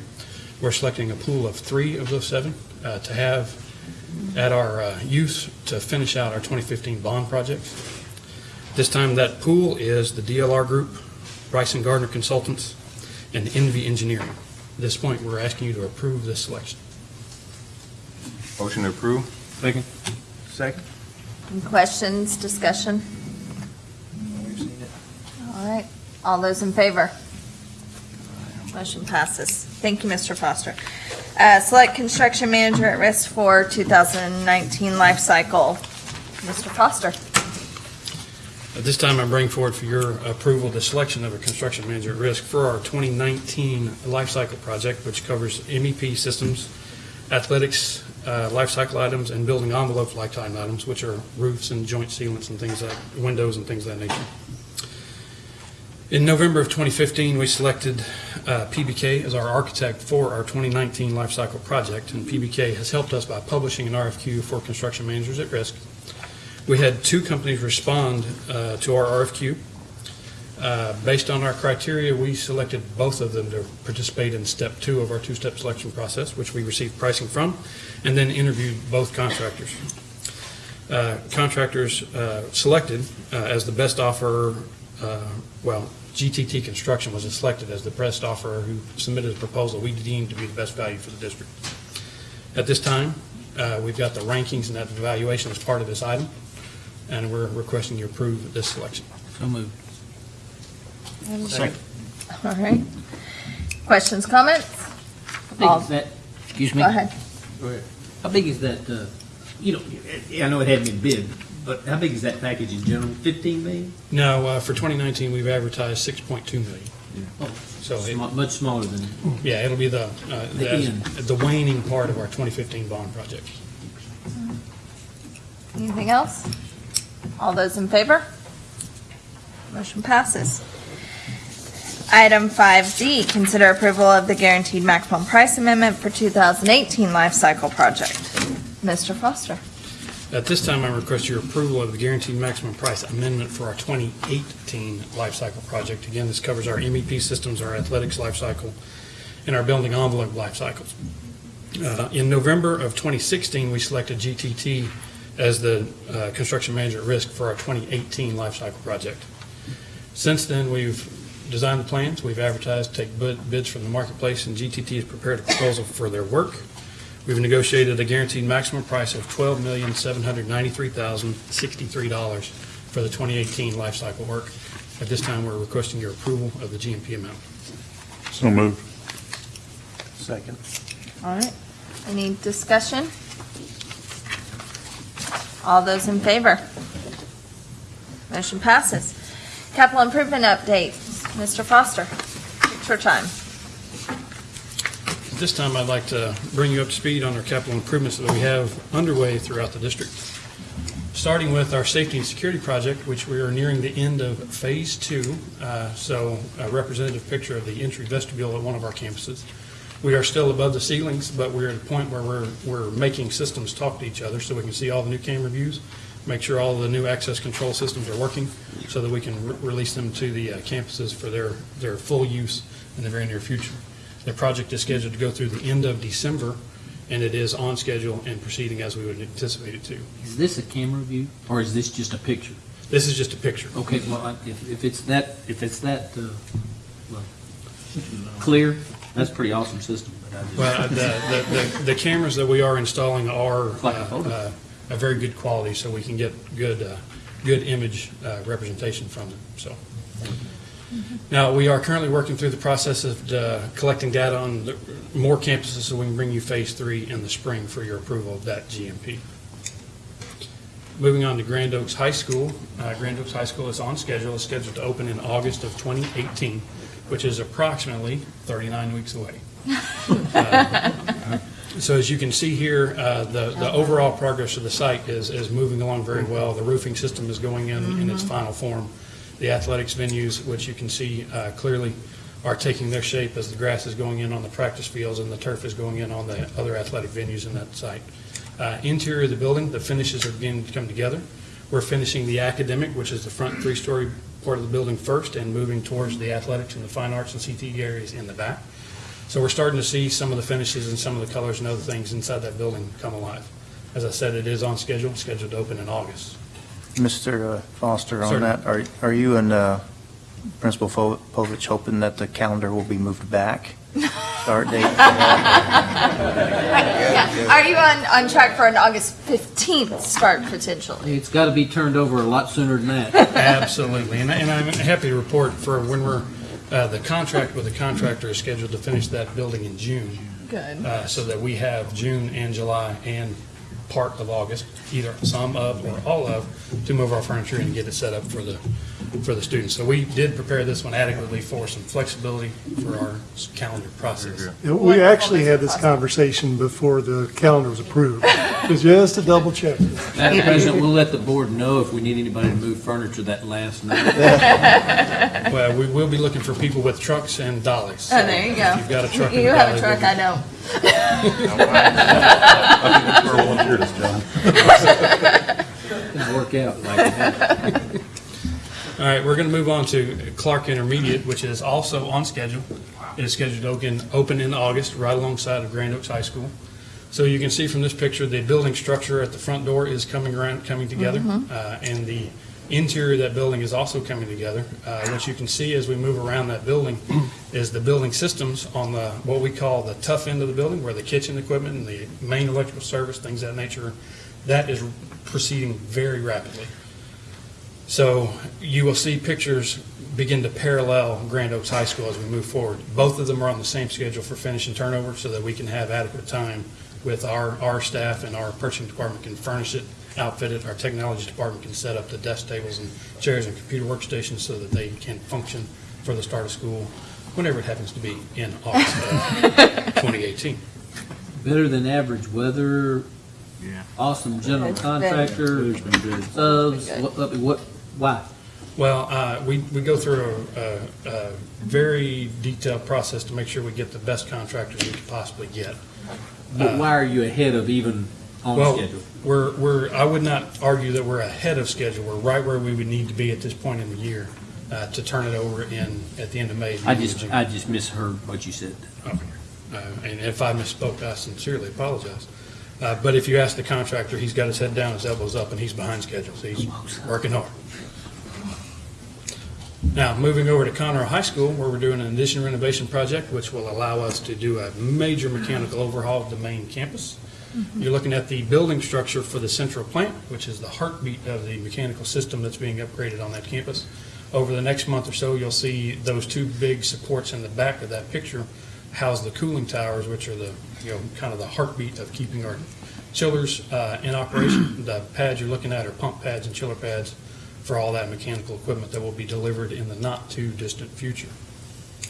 Speaker 15: we're selecting a pool of three of those seven uh, to have at our use to finish out our 2015 bond projects. This time, that pool is the DLR Group, Bryson Gardner Consultants, and Envy Engineering. At this point, we're asking you to approve this selection.
Speaker 5: Motion to approve?
Speaker 9: Second.
Speaker 11: Second.
Speaker 1: Any questions, discussion? All right, all those in favor? Motion passes. Thank you, Mr. Foster. Uh, Select construction manager at risk for 2019 life cycle. Mr. Foster.
Speaker 15: At this time, I bring forward for your approval the selection of a construction manager at risk for our 2019 lifecycle project, which covers MEP systems, athletics, uh, life cycle items, and building envelope lifetime items, which are roofs and joint sealants and things like, windows and things of that nature. In November of 2015, we selected uh, PBK as our architect for our 2019 lifecycle project, and PBK has helped us by publishing an RFQ for construction managers at risk. We had two companies respond uh, to our RFQ. Uh, Based on our criteria, we selected both of them to participate in step two of our two-step selection process, which we received pricing from, and then interviewed both contractors. Uh, Contractors uh, selected uh, as the best offer, uh, well, GTT Construction was selected as the best offer who submitted a proposal we deemed to be the best value for the district. At this time, we've got the rankings and that evaluation as part of this item, and we're requesting you approve this selection.
Speaker 9: So moved.
Speaker 15: Second.
Speaker 1: All right. Questions, comments?
Speaker 2: How big
Speaker 1: All-
Speaker 2: is that, excuse me?
Speaker 1: Go ahead.
Speaker 2: Go ahead. How big is that, uh, you know, I know it hadn't been bid, but how big is that package in general? 15 million?
Speaker 15: No, uh, for 2019, we've advertised 6.2 million.
Speaker 2: Oh,
Speaker 15: So, it-
Speaker 2: sma- Much smaller than,
Speaker 15: yeah, it'll be the, uh,
Speaker 2: The
Speaker 15: the
Speaker 2: end.
Speaker 15: the waning part of our 2015 bond project.
Speaker 1: Anything else? All those in favor? Motion passes. Item 5D, consider approval of the guaranteed maximum price amendment for 2018 life cycle project. Mr. Foster.
Speaker 15: At this time, I request your approval of the guaranteed maximum price amendment for our 2018 life cycle project. Again, this covers our MEP systems, our athletics life cycle, and our building envelope life cycles. Uh, In November of 2016, we selected GTT as the uh, construction manager at risk for our 2018 life cycle project. Since then, we've designed the plans, we've advertised, take bid- bids from the marketplace, and GTT has prepared a proposal for their work. We've negotiated a guaranteed maximum price of $12,793,063 for the 2018 life cycle work. At this time, we're requesting your approval of the GMP amount.
Speaker 4: So moved.
Speaker 11: Second.
Speaker 1: All right. Any discussion? All those in favor? Motion passes. Capital improvement update, Mr. Foster, it's your time.
Speaker 15: At this time, I'd like to bring you up to speed on our capital improvements that we have underway throughout the district. Starting with our safety and security project, which we are nearing the end of Phase Two. Uh, So a representative picture of the entry vestibule at one of our campuses. We are still above the ceilings, but we're at a point where we're, we're making systems talk to each other so we can see all the new camera views, make sure all the new access control systems are working, so that we can re- release them to the uh, campuses for their, their full use in the very near future. The project is scheduled to go through the end of December, and it is on schedule and proceeding as we would anticipate it to.
Speaker 2: is this a camera view, or is this just a picture?
Speaker 15: This is just a picture.
Speaker 2: Okay, well, if, if it's that, if it's that, uh, well, clear, that's a pretty awesome system, but I just.
Speaker 15: Well, the, the, the- the cameras that we are installing are uh, uh, a very good quality, so we can get good, uh, good image uh, representation from them, so. Now, we are currently working through the process of uh, collecting data on the- more campuses, so we can bring you Phase Three in the spring for your approval of that GMP. Moving on to Grand Oaks High School. Uh, Grand Oaks High School is on schedule, is scheduled to open in August of 2018, which is approximately 39 weeks away. Uh, So as you can see here, uh, the, the overall progress of the site is, is moving along very well. The roofing system is going in, in its final form. The athletics venues, which you can see uh, clearly, are taking their shape as the grass is going in on the practice fields and the turf is going in on the other athletic venues in that site. Uh, Interior of the building, the finishes are beginning to come together. We're finishing the academic, which is the front three-story part of the building first, and moving towards the athletics and the fine arts and CTE areas in the back. So we're starting to see some of the finishes and some of the colors and other things inside that building come alive. As I said, it is on schedule, scheduled to open in August.
Speaker 11: Mr. Foster, on
Speaker 15: Certainly.
Speaker 11: that, are, are you and uh, Principal Povich hoping that the calendar will be moved back? Start date?
Speaker 1: Yeah. Are you on, on track for an August 15th start potentially?
Speaker 2: It's got to be turned over a lot sooner than that.
Speaker 15: Absolutely, and, and I'm happy to report for when we're, uh, the contract with the contractor is scheduled to finish that building in June.
Speaker 1: Good.
Speaker 15: Uh, so that we have June and July and part of August, either some of or all of, to move our furniture and get it set up for the, for the students. So we did prepare this one adequately for some flexibility for our calendar process.
Speaker 6: Yeah, We actually had this conversation before the calendar was approved, just to double check.
Speaker 2: Madam President, we'll let the board know if we need anybody to move furniture that last night.
Speaker 15: Well, we will be looking for people with trucks and dollies.
Speaker 1: Oh, there you go.
Speaker 15: You've got a truck and
Speaker 1: You have a truck,
Speaker 15: we'll-
Speaker 1: I don't.
Speaker 2: It'll work out like that.
Speaker 15: All right, we're going to move on to Clark Intermediate, which is also on schedule. It is scheduled to open, open in August, right alongside of Grand Oaks High School. So you can see from this picture, the building structure at the front door is coming around, coming together.
Speaker 1: Mhm.
Speaker 15: Uh, And the interior of that building is also coming together. Uh, What you can see as we move around that building is the building systems on the, what we call the tough end of the building, where the kitchen equipment and the main electrical service, things of that nature, that is proceeding very rapidly. So you will see pictures begin to parallel Grand Oaks High School as we move forward. Both of them are on the same schedule for finish and turnover so that we can have adequate time with our, our staff and our purchasing department can furnish it, outfit it, our technology department can set up the desk tables and chairs and computer workstations so that they can function for the start of school, whenever it happens to be in August of 2018.
Speaker 2: Better than average weather. yeah. Awesome general
Speaker 15: It's been-
Speaker 2: contractor. Subs, uh, what, what- what, why?
Speaker 15: Well, uh, we, we go through a, a, a very detailed process to make sure we get the best contractors we could possibly get.
Speaker 2: But why are you ahead of even on
Speaker 15: Well,
Speaker 2: schedule?
Speaker 15: We're, we're, I would not argue that we're ahead of schedule. We're right where we would need to be at this point in the year uh, to turn it over in, at the end of May.
Speaker 2: I just, I just misheard what you said.
Speaker 15: Okay. Uh, And if I misspoke, I sincerely apologize. Uh, But if you ask the contractor, he's got his head down, his elbows up, and he's behind schedule, so he's working hard. Now, moving over to Conroe High School, where we're doing an addition renovation project, which will allow us to do a major mechanical overhaul of the main campus. You're looking at the building structure for the central plant, which is the heartbeat of the mechanical system that's being upgraded on that campus. Over the next month or so, you'll see those two big supports in the back of that picture house the cooling towers, which are the, you know, kind of the heartbeat of keeping our chillers uh, in operation. The pads you're looking at are pump pads and chiller pads for all that mechanical equipment that will be delivered in the not-too-distant future.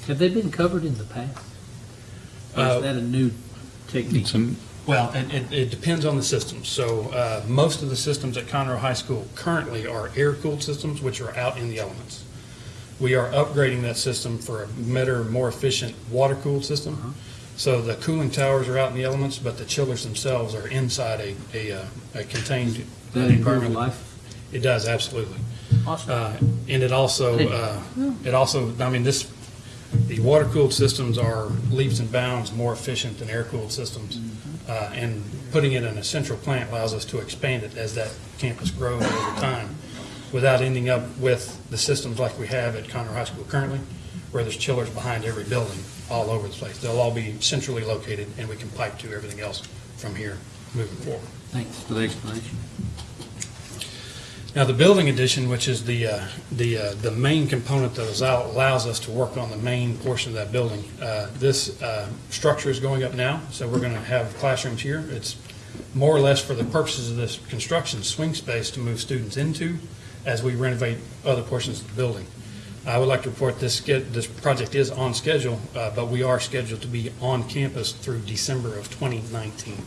Speaker 2: Have they been covered in the past? Or
Speaker 15: Uh,
Speaker 2: is that a new technique?
Speaker 15: Well, it, it, it depends on the systems. So, uh, most of the systems at Conroe High School currently are air-cooled systems, which are out in the elements. We are upgrading that system for a better, more efficient water-cooled system. So the cooling towers are out in the elements, but the chillers themselves are inside a, a, uh, a contained
Speaker 2: That improve
Speaker 15: environment.
Speaker 2: life?
Speaker 15: It does, absolutely.
Speaker 2: Awesome.
Speaker 15: Uh, And it also, uh, it also, I mean, this, the water-cooled systems are leaps and bounds more efficient than air-cooled systems. Uh, And putting it in a central plant allows us to expand it as that campus grows over time without ending up with the systems like we have at Conroe High School currently, where there's chillers behind every building all over the place. They'll all be centrally located, and we can pipe to everything else from here moving forward.
Speaker 2: Thanks for the explanation.
Speaker 15: Now, the building addition, which is the, uh, the, uh, the main component that allow- allows us to work on the main portion of that building, uh, this uh, structure is going up now, so we're going to have classrooms here. It's more or less for the purposes of this construction, swing space to move students into as we renovate other portions of the building. I would like to report this, this project is on schedule, uh, but we are scheduled to be on campus through December of 2019.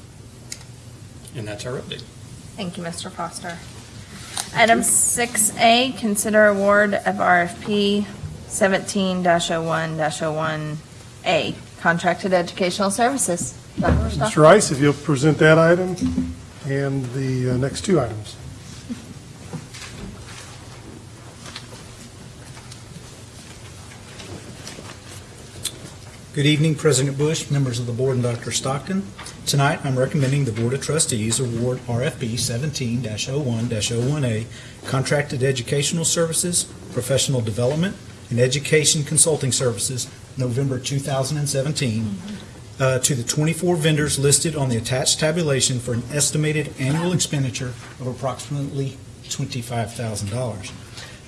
Speaker 15: And that's our update.
Speaker 1: Thank you, Mr. Foster. Item six A, consider award of RFP seventeen oh one oh one A, contracted educational services. Dr.
Speaker 6: Mr. Rice, if you'll present that item and the uh, next two items.
Speaker 19: Good evening, President Bush, members of the board, and Dr. Stockton. Tonight, I'm recommending the Board of Trustees award RFP 17-01-01A Contracted Educational Services, Professional Development, and Education Consulting Services, November 2017, uh, to the 24 vendors listed on the attached tabulation for an estimated annual expenditure of approximately $25,000.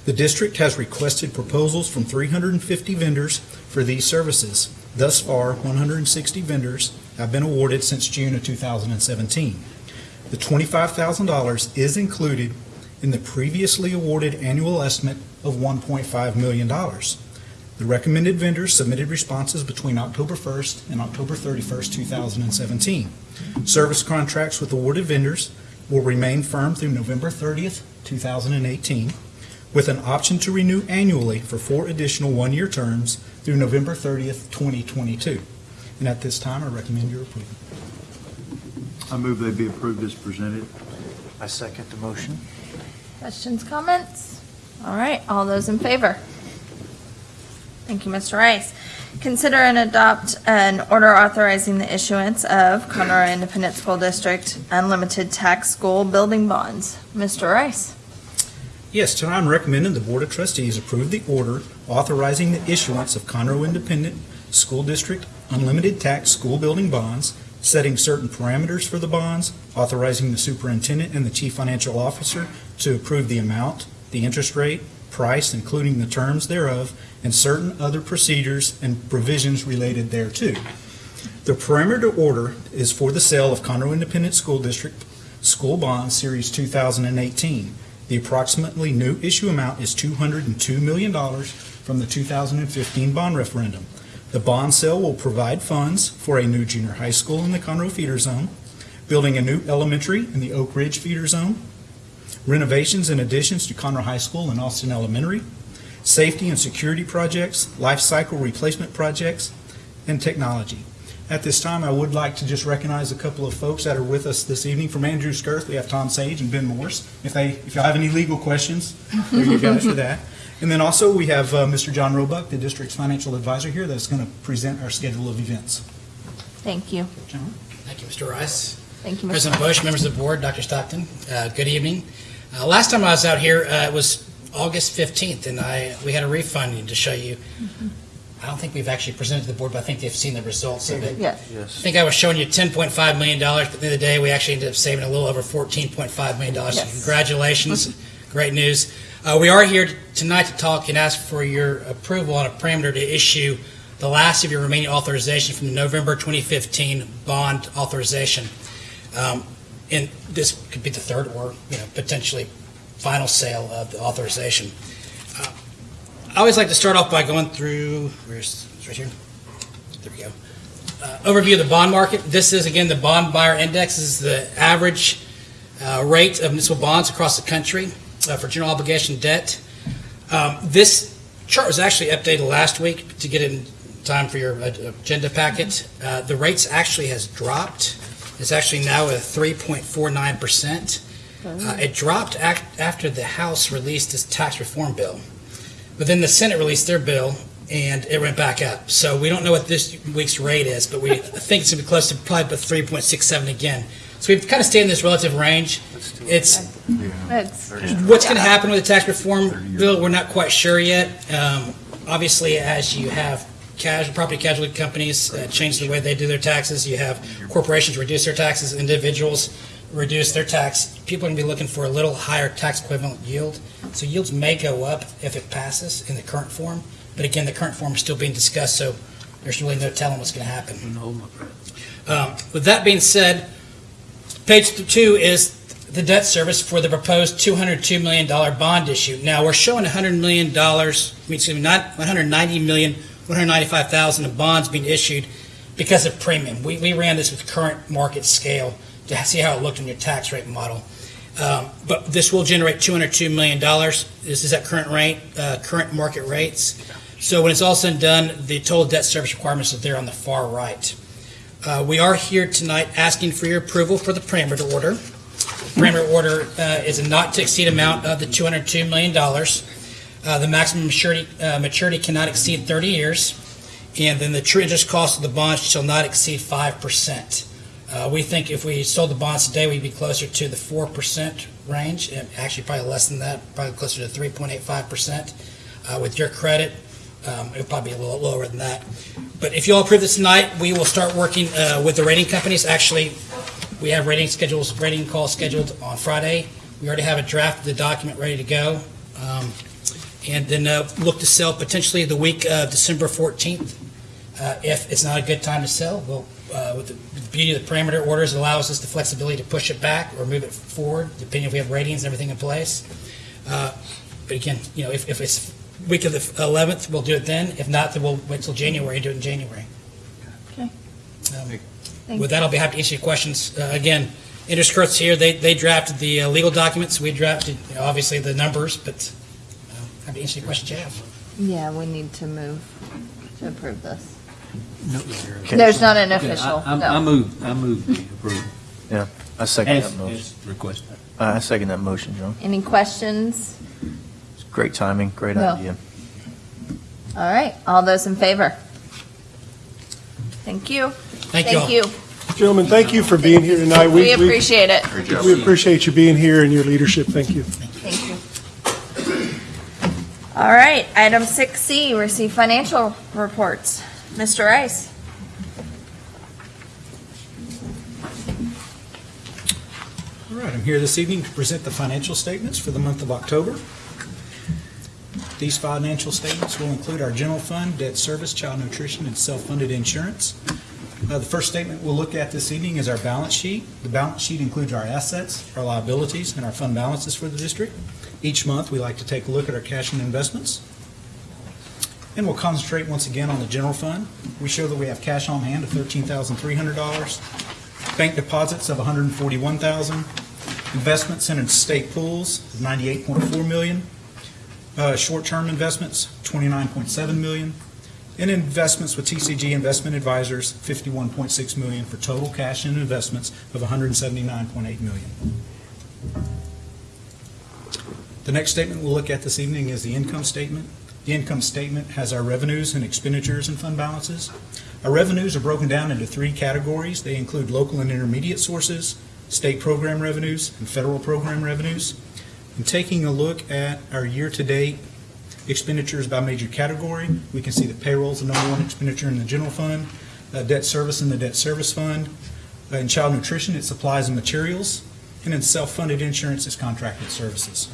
Speaker 19: The district has requested proposals from 350 vendors for these services. Thus far, 160 vendors have been awarded since June of 2017. The $25,000 is included in the previously awarded annual estimate of $1.5 million. The recommended vendors submitted responses between October 1st and October 31st, 2017. Service contracts with awarded vendors will remain firm through November 30th, 2018, with an option to renew annually for four additional one-year terms through November 30th, 2022. And at this time, I recommend your approval.
Speaker 10: I move they be approved as presented.
Speaker 11: I second the motion.
Speaker 1: Questions, comments? All right, all those in favor? Thank you, Mr. Rice. Consider and adopt an order authorizing the issuance of Conroe Independent School District unlimited tax school building bonds. Mr. Rice?
Speaker 19: Yes, tonight I'm recommending the Board of Trustees approve the order authorizing the issuance of Conroe Independent School District unlimited tax school building bonds, setting certain parameters for the bonds, authorizing the superintendent and the chief financial officer to approve the amount, the interest rate, price, including the terms thereof, and certain other procedures and provisions related thereto. The parameter order is for the sale of Conroe Independent School District School Bonds Series 2018. The approximately new issue amount is $202 million from the 2015 bond referendum. The bond sale will provide funds for a new junior high school in the Conroe feeder zone, building a new elementary in the Oak Ridge feeder zone, renovations and additions to Conroe High School and Austin Elementary, safety and security projects, life cycle replacement projects, and technology. At this time, I would like to just recognize a couple of folks that are with us this evening. From Andrews Kurth, we have Tom Sage and Ben Morse. If they, if y'all have any legal questions, there you guys for that. And then also, we have uh, Mr. John Roebuck, the district's financial advisor here, that's going to present our schedule of events.
Speaker 1: Thank you.
Speaker 19: John?
Speaker 20: Thank you, Mr. Rice.
Speaker 1: Thank you, Mr.
Speaker 20: President Bush, members of the board, Dr. Stockton, uh, good evening. Uh, Last time I was out here, uh, it was August 15th, and I, we had a refunding to show you. I don't think we've actually presented to the board, but I think they've seen the results of it.
Speaker 1: Yes.
Speaker 20: I think I was showing you $10.5 million, but the other day, we actually ended up saving a little over $14.5 million. So
Speaker 1: Yes.
Speaker 20: Congratulations, great news. Uh, We are here tonight to talk and ask for your approval on a parameter to issue the last of your remaining authorization from the November 2015 bond authorization. Um, And this could be the third or, you know, potentially final sale of the authorization. I always like to start off by going through, where's, it's right here? There we go. Uh, Overview of the bond market. This is, again, the bond buyer index. This is the average uh, rate of municipal bonds across the country uh, for general obligation debt. Um, This chart was actually updated last week to get in time for your uh, agenda packet. Uh, The rates actually has dropped. It's actually now at 3.49%. Uh, It dropped after the House released its tax reform bill. But then the Senate released their bill, and it went back up. So we don't know what this week's rate is, but we think it's going to be close to probably about 3.67 again. So we've kind of stayed in this relative range. It's
Speaker 1: It's,
Speaker 20: What's going to happen with the tax reform bill, we're not quite sure yet. Um, Obviously, as you have casual, property casualty companies uh, change the way they do their taxes, you have corporations reduce their taxes, individuals reduce their tax, people are going to be looking for a little higher tax equivalent yield. So yields may go up if it passes in the current form, but again, the current form is still being discussed, so there's really no telling what's going to happen. Um, With that being said, page two is the debt service for the proposed $202 million bond issue. Now, we're showing $100 million, I mean, excuse me, not $190 million, $195,000 of bonds being issued because of premium. We, we ran this with current market scale to see how it looked in your tax rate model. Um, But this will generate $202 million. This is at current rate, uh, current market rates. So when it's all said and done, the total debt service requirements are there on the far right. Uh, We are here tonight asking for your approval for the parameter order. Parameter order uh, is a not-to-exceed amount of the $202 million. Uh, The maximum maturity, uh, maturity cannot exceed 30 years, and then the true interest cost of the bonds shall not exceed 5%. Uh, We think if we sold the bonds today, we'd be closer to the 4% range, and actually probably less than that, probably closer to 3.85%. Uh, With your credit, um, it would probably be a little lower than that. But if you all approve this tonight, we will start working uh, with the rating companies. Actually, we have rating schedules, rating calls scheduled on Friday. We already have a draft of the document ready to go. Um, And then uh, look to sell potentially the week of December 14th. Uh, If it's not a good time to sell, we'll, uh, with the beauty of the parameter orders, it allows us the flexibility to push it back or move it forward, depending if we have ratings and everything in place. Uh, But again, you know, if if it's week of the 11th, we'll do it then. If not, then we'll wait till January and do it in January.
Speaker 1: Okay.
Speaker 20: Um,
Speaker 1: Thank
Speaker 20: With that, I'll be happy to answer your questions. Uh, Again, Andrews Kurth's here, they they drafted the uh, legal documents, we drafted, you know, obviously, the numbers, but uh, happy to answer your questions you have.
Speaker 1: Yeah, we need to move to approve this.
Speaker 2: Okay.
Speaker 1: There's not an
Speaker 2: Yeah,
Speaker 1: official,
Speaker 2: I I
Speaker 1: no.
Speaker 2: move, I move the approval.
Speaker 11: Yeah, I second
Speaker 2: As-
Speaker 11: that motion.
Speaker 2: as requested.
Speaker 11: I I second that motion, John.
Speaker 1: Any questions?
Speaker 11: Great timing, great
Speaker 1: No.
Speaker 11: idea.
Speaker 1: All right, all those in favor? Thank you.
Speaker 20: Thank you all.
Speaker 1: Thank you.
Speaker 6: Gentlemen, thank you for being here tonight.
Speaker 1: We appreciate it.
Speaker 6: We appreciate you being here and your leadership. Thank you.
Speaker 1: Thank you. All right, item six C, receive financial reports. Mr. Rice?
Speaker 19: All right, I'm here this evening to present the financial statements for the month of October. These financial statements will include our general fund, debt service, child nutrition, and self-funded insurance. Uh, The first statement we'll look at this evening is our balance sheet. The balance sheet includes our assets, our liabilities, and our fund balances for the district. Each month, we like to take a look at our cash and investments. And we'll concentrate once again on the general fund. We show that we have cash on hand of $13,300, bank deposits of 141,000, investments in state pools of 98.4 million, uh, short-term investments, 29.7 million, and investments with TCG Investment Advisors, 51.6 million, for total cash and investments of 179.8 million. The next statement we'll look at this evening is the income statement. The income statement has our revenues and expenditures and fund balances. Our revenues are broken down into three categories. They include local and intermediate sources, state program revenues, and federal program revenues. And taking a look at our year-to-date expenditures by major category, we can see that payroll is the number one expenditure in the general fund, uh, debt service in the debt service fund, uh, in child nutrition, it's supplies and materials, and in self-funded insurance, it's contracted services.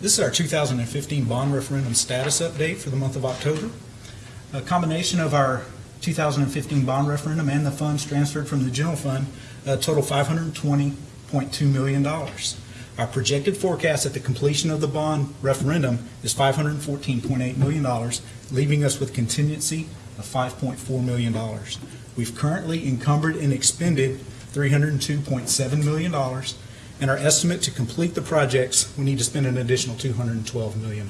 Speaker 19: This is our 2015 bond referendum status update for the month of October. A combination of our 2015 bond referendum and the funds transferred from the general fund uh, total $520.2 million. Our projected forecast at the completion of the bond referendum is $514.8 million, leaving us with contingency of $5.4 million. We've currently encumbered and expended $302.7 million, and our estimate to complete the projects, we need to spend an additional $212 million.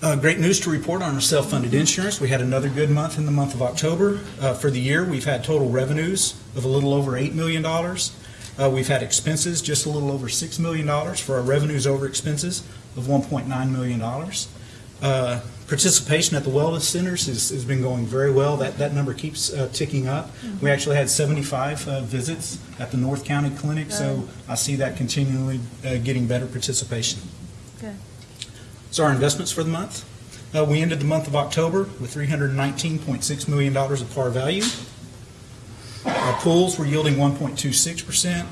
Speaker 19: Uh, Great news to report on our self-funded insurance. We had another good month in the month of October. Uh, For the year, we've had total revenues of a little over $8 million. Uh, We've had expenses just a little over $6 million for our revenues over expenses of $1.9 million. Participation at the wellness centers has has been going very well. That that number keeps uh, ticking up. We actually had 75 uh, visits at the North County Clinic, so I see that continually uh, getting better participation.
Speaker 1: Good.
Speaker 19: So our investments for the month, uh, we ended the month of October with $319.6 million of par value. Our pools were yielding 1.26%.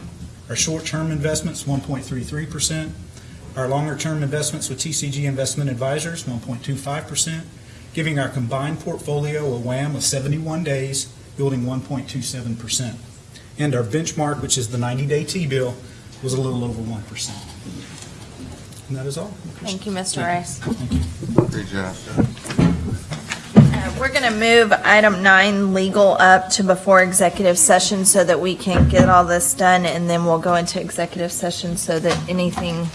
Speaker 19: Our short-term investments, 1.33%. Our longer-term investments with TCG Investment Advisors, 1.25%, giving our combined portfolio a WAM of 71 days yielding 1.27%. And our benchmark, which is the 90-day T-bill, was a little over 1%. And that is all.
Speaker 1: Thank you, Mr. Rice.
Speaker 5: Great job.
Speaker 1: Uh, We're going to move item nine, legal, up to before executive session so that we can get all this done, and then we'll go into executive session so that anything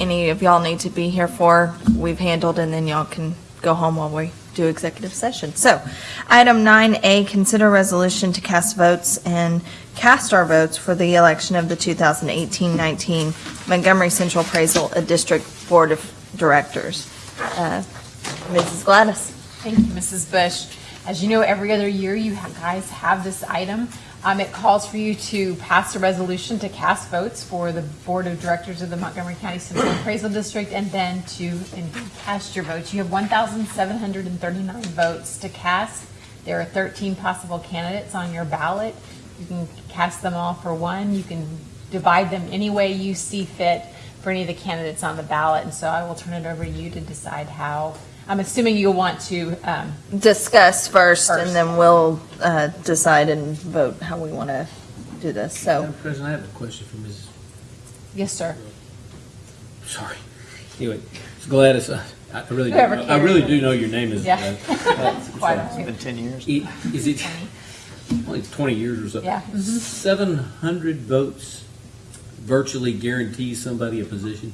Speaker 1: any of y'all need to be here for, we've handled, and then y'all can go home while we do executive session. So, item nine A, consider resolution to cast votes and cast our votes for the election of the 2018-19 Montgomery Central Appraisal District Board of Directors. Uh, Mrs. Gladys.
Speaker 21: Thank you, Mrs. Bush. As you know, every other year, you guys have this item. Um, It calls for you to pass a resolution to cast votes for the Board of Directors of the Montgomery County Central Appraisal District, and then to cast your votes. You have 1,739 votes to cast. There are 13 possible candidates on your ballot. You can cast them all for one. You can divide them any way you see fit for any of the candidates on the ballot. And so I will turn it over to you to decide how, I'm assuming you'll want to um,
Speaker 1: discuss first, and then we'll uh, decide and vote how we want to do this. So,
Speaker 2: Madam President, I have a question for Mrs.
Speaker 21: Yes, sir.
Speaker 2: Sorry. Anyway, Ms. Gladys, I I really, do
Speaker 21: Whoever
Speaker 2: know- I really do know your name is.
Speaker 21: Yeah.
Speaker 2: uh,
Speaker 21: Quite
Speaker 2: uh,
Speaker 21: a few.
Speaker 11: Been 10 years.
Speaker 2: i- Is it, only 20 years or so?
Speaker 21: Yeah. Mhm.
Speaker 2: 700 votes virtually guarantees somebody a position?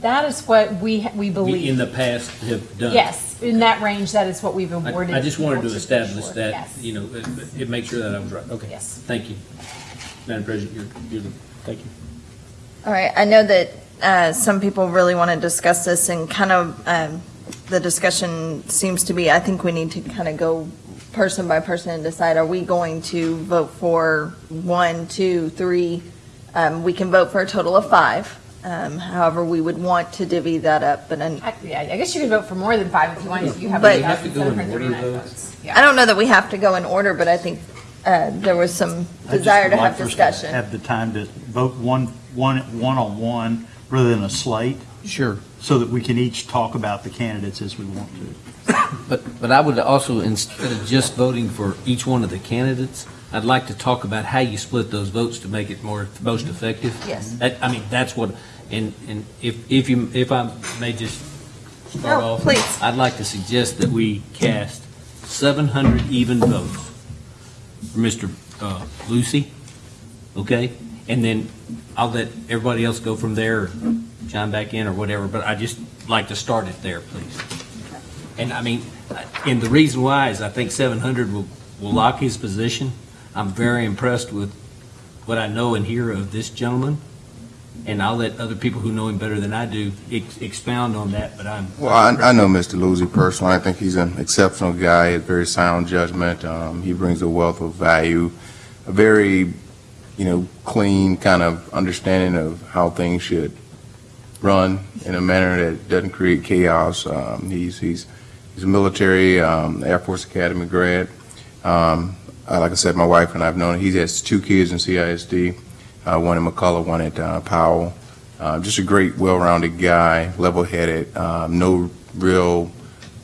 Speaker 21: That is what we, we
Speaker 2: We, in
Speaker 21: believe.
Speaker 2: the past, have done?
Speaker 21: Yes, in that range, that is what we've
Speaker 2: I
Speaker 21: awarded.
Speaker 2: I just wanted to
Speaker 21: be
Speaker 2: establish
Speaker 21: sure.
Speaker 2: that,
Speaker 21: Yes.
Speaker 2: you know, it- it make sure that I was right. Okay.
Speaker 21: Yes.
Speaker 2: Thank you. Madam President, you're, you're the, thank you.
Speaker 1: all right, I know that uh, some people really want to discuss this, and kind of, um, the discussion seems to be, I think we need to kind of go person by person and decide, are we going to vote for one, two, three? Um, We can vote for a total of five. Um, However, we would want to divvy that up, but then
Speaker 21: I- Yeah, I guess you could vote for more than five if you wanted to. You have
Speaker 1: But-
Speaker 2: We have to go in order,
Speaker 21: 1,739
Speaker 2: though?
Speaker 21: votes.
Speaker 1: I don't know that we have to go in order, but I think uh, there was some
Speaker 10: I just
Speaker 1: desire to
Speaker 10: would
Speaker 1: have
Speaker 10: like for us
Speaker 1: discussion.
Speaker 10: Have the time to vote one, one, one-on-one rather than a slate.
Speaker 2: Sure.
Speaker 10: So that we can each talk about the candidates as we want to.
Speaker 2: But, but I would also, instead of just voting for each one of the candidates, I'd like to talk about how you split those votes to make it more, most effective.
Speaker 1: Yes.
Speaker 2: That, I mean, that's what, and, and if, if you, if I may just start
Speaker 1: No,
Speaker 2: off.
Speaker 1: please.
Speaker 2: I'd like to suggest that we cast seven hundred even votes for Mr. uh, Lucy, okay? And then I'll let everybody else go from there, or chime back in or whatever, but I just like to start it there, please. And I mean, and the reason why is I think seven hundred will, will lock his position. I'm very impressed with what I know and hear of this gentleman. And I'll let other people who know him better than I do ex- expound on that, but I'm.
Speaker 5: Well, I, I know Mr. Lucy personally. I think he's an exceptional guy, a very sound judgment. Um, he brings a wealth of value, a very, you know, clean kind of understanding of how things should run in a manner that doesn't create chaos. Um, he's, he's, he's a military, um, Air Force Academy grad. Um, like I said, my wife and I have known, he has two kids in CISD, uh, one in McCullough, one at, uh, Powell. Uh, just a great, well-rounded guy, level-headed, um, no real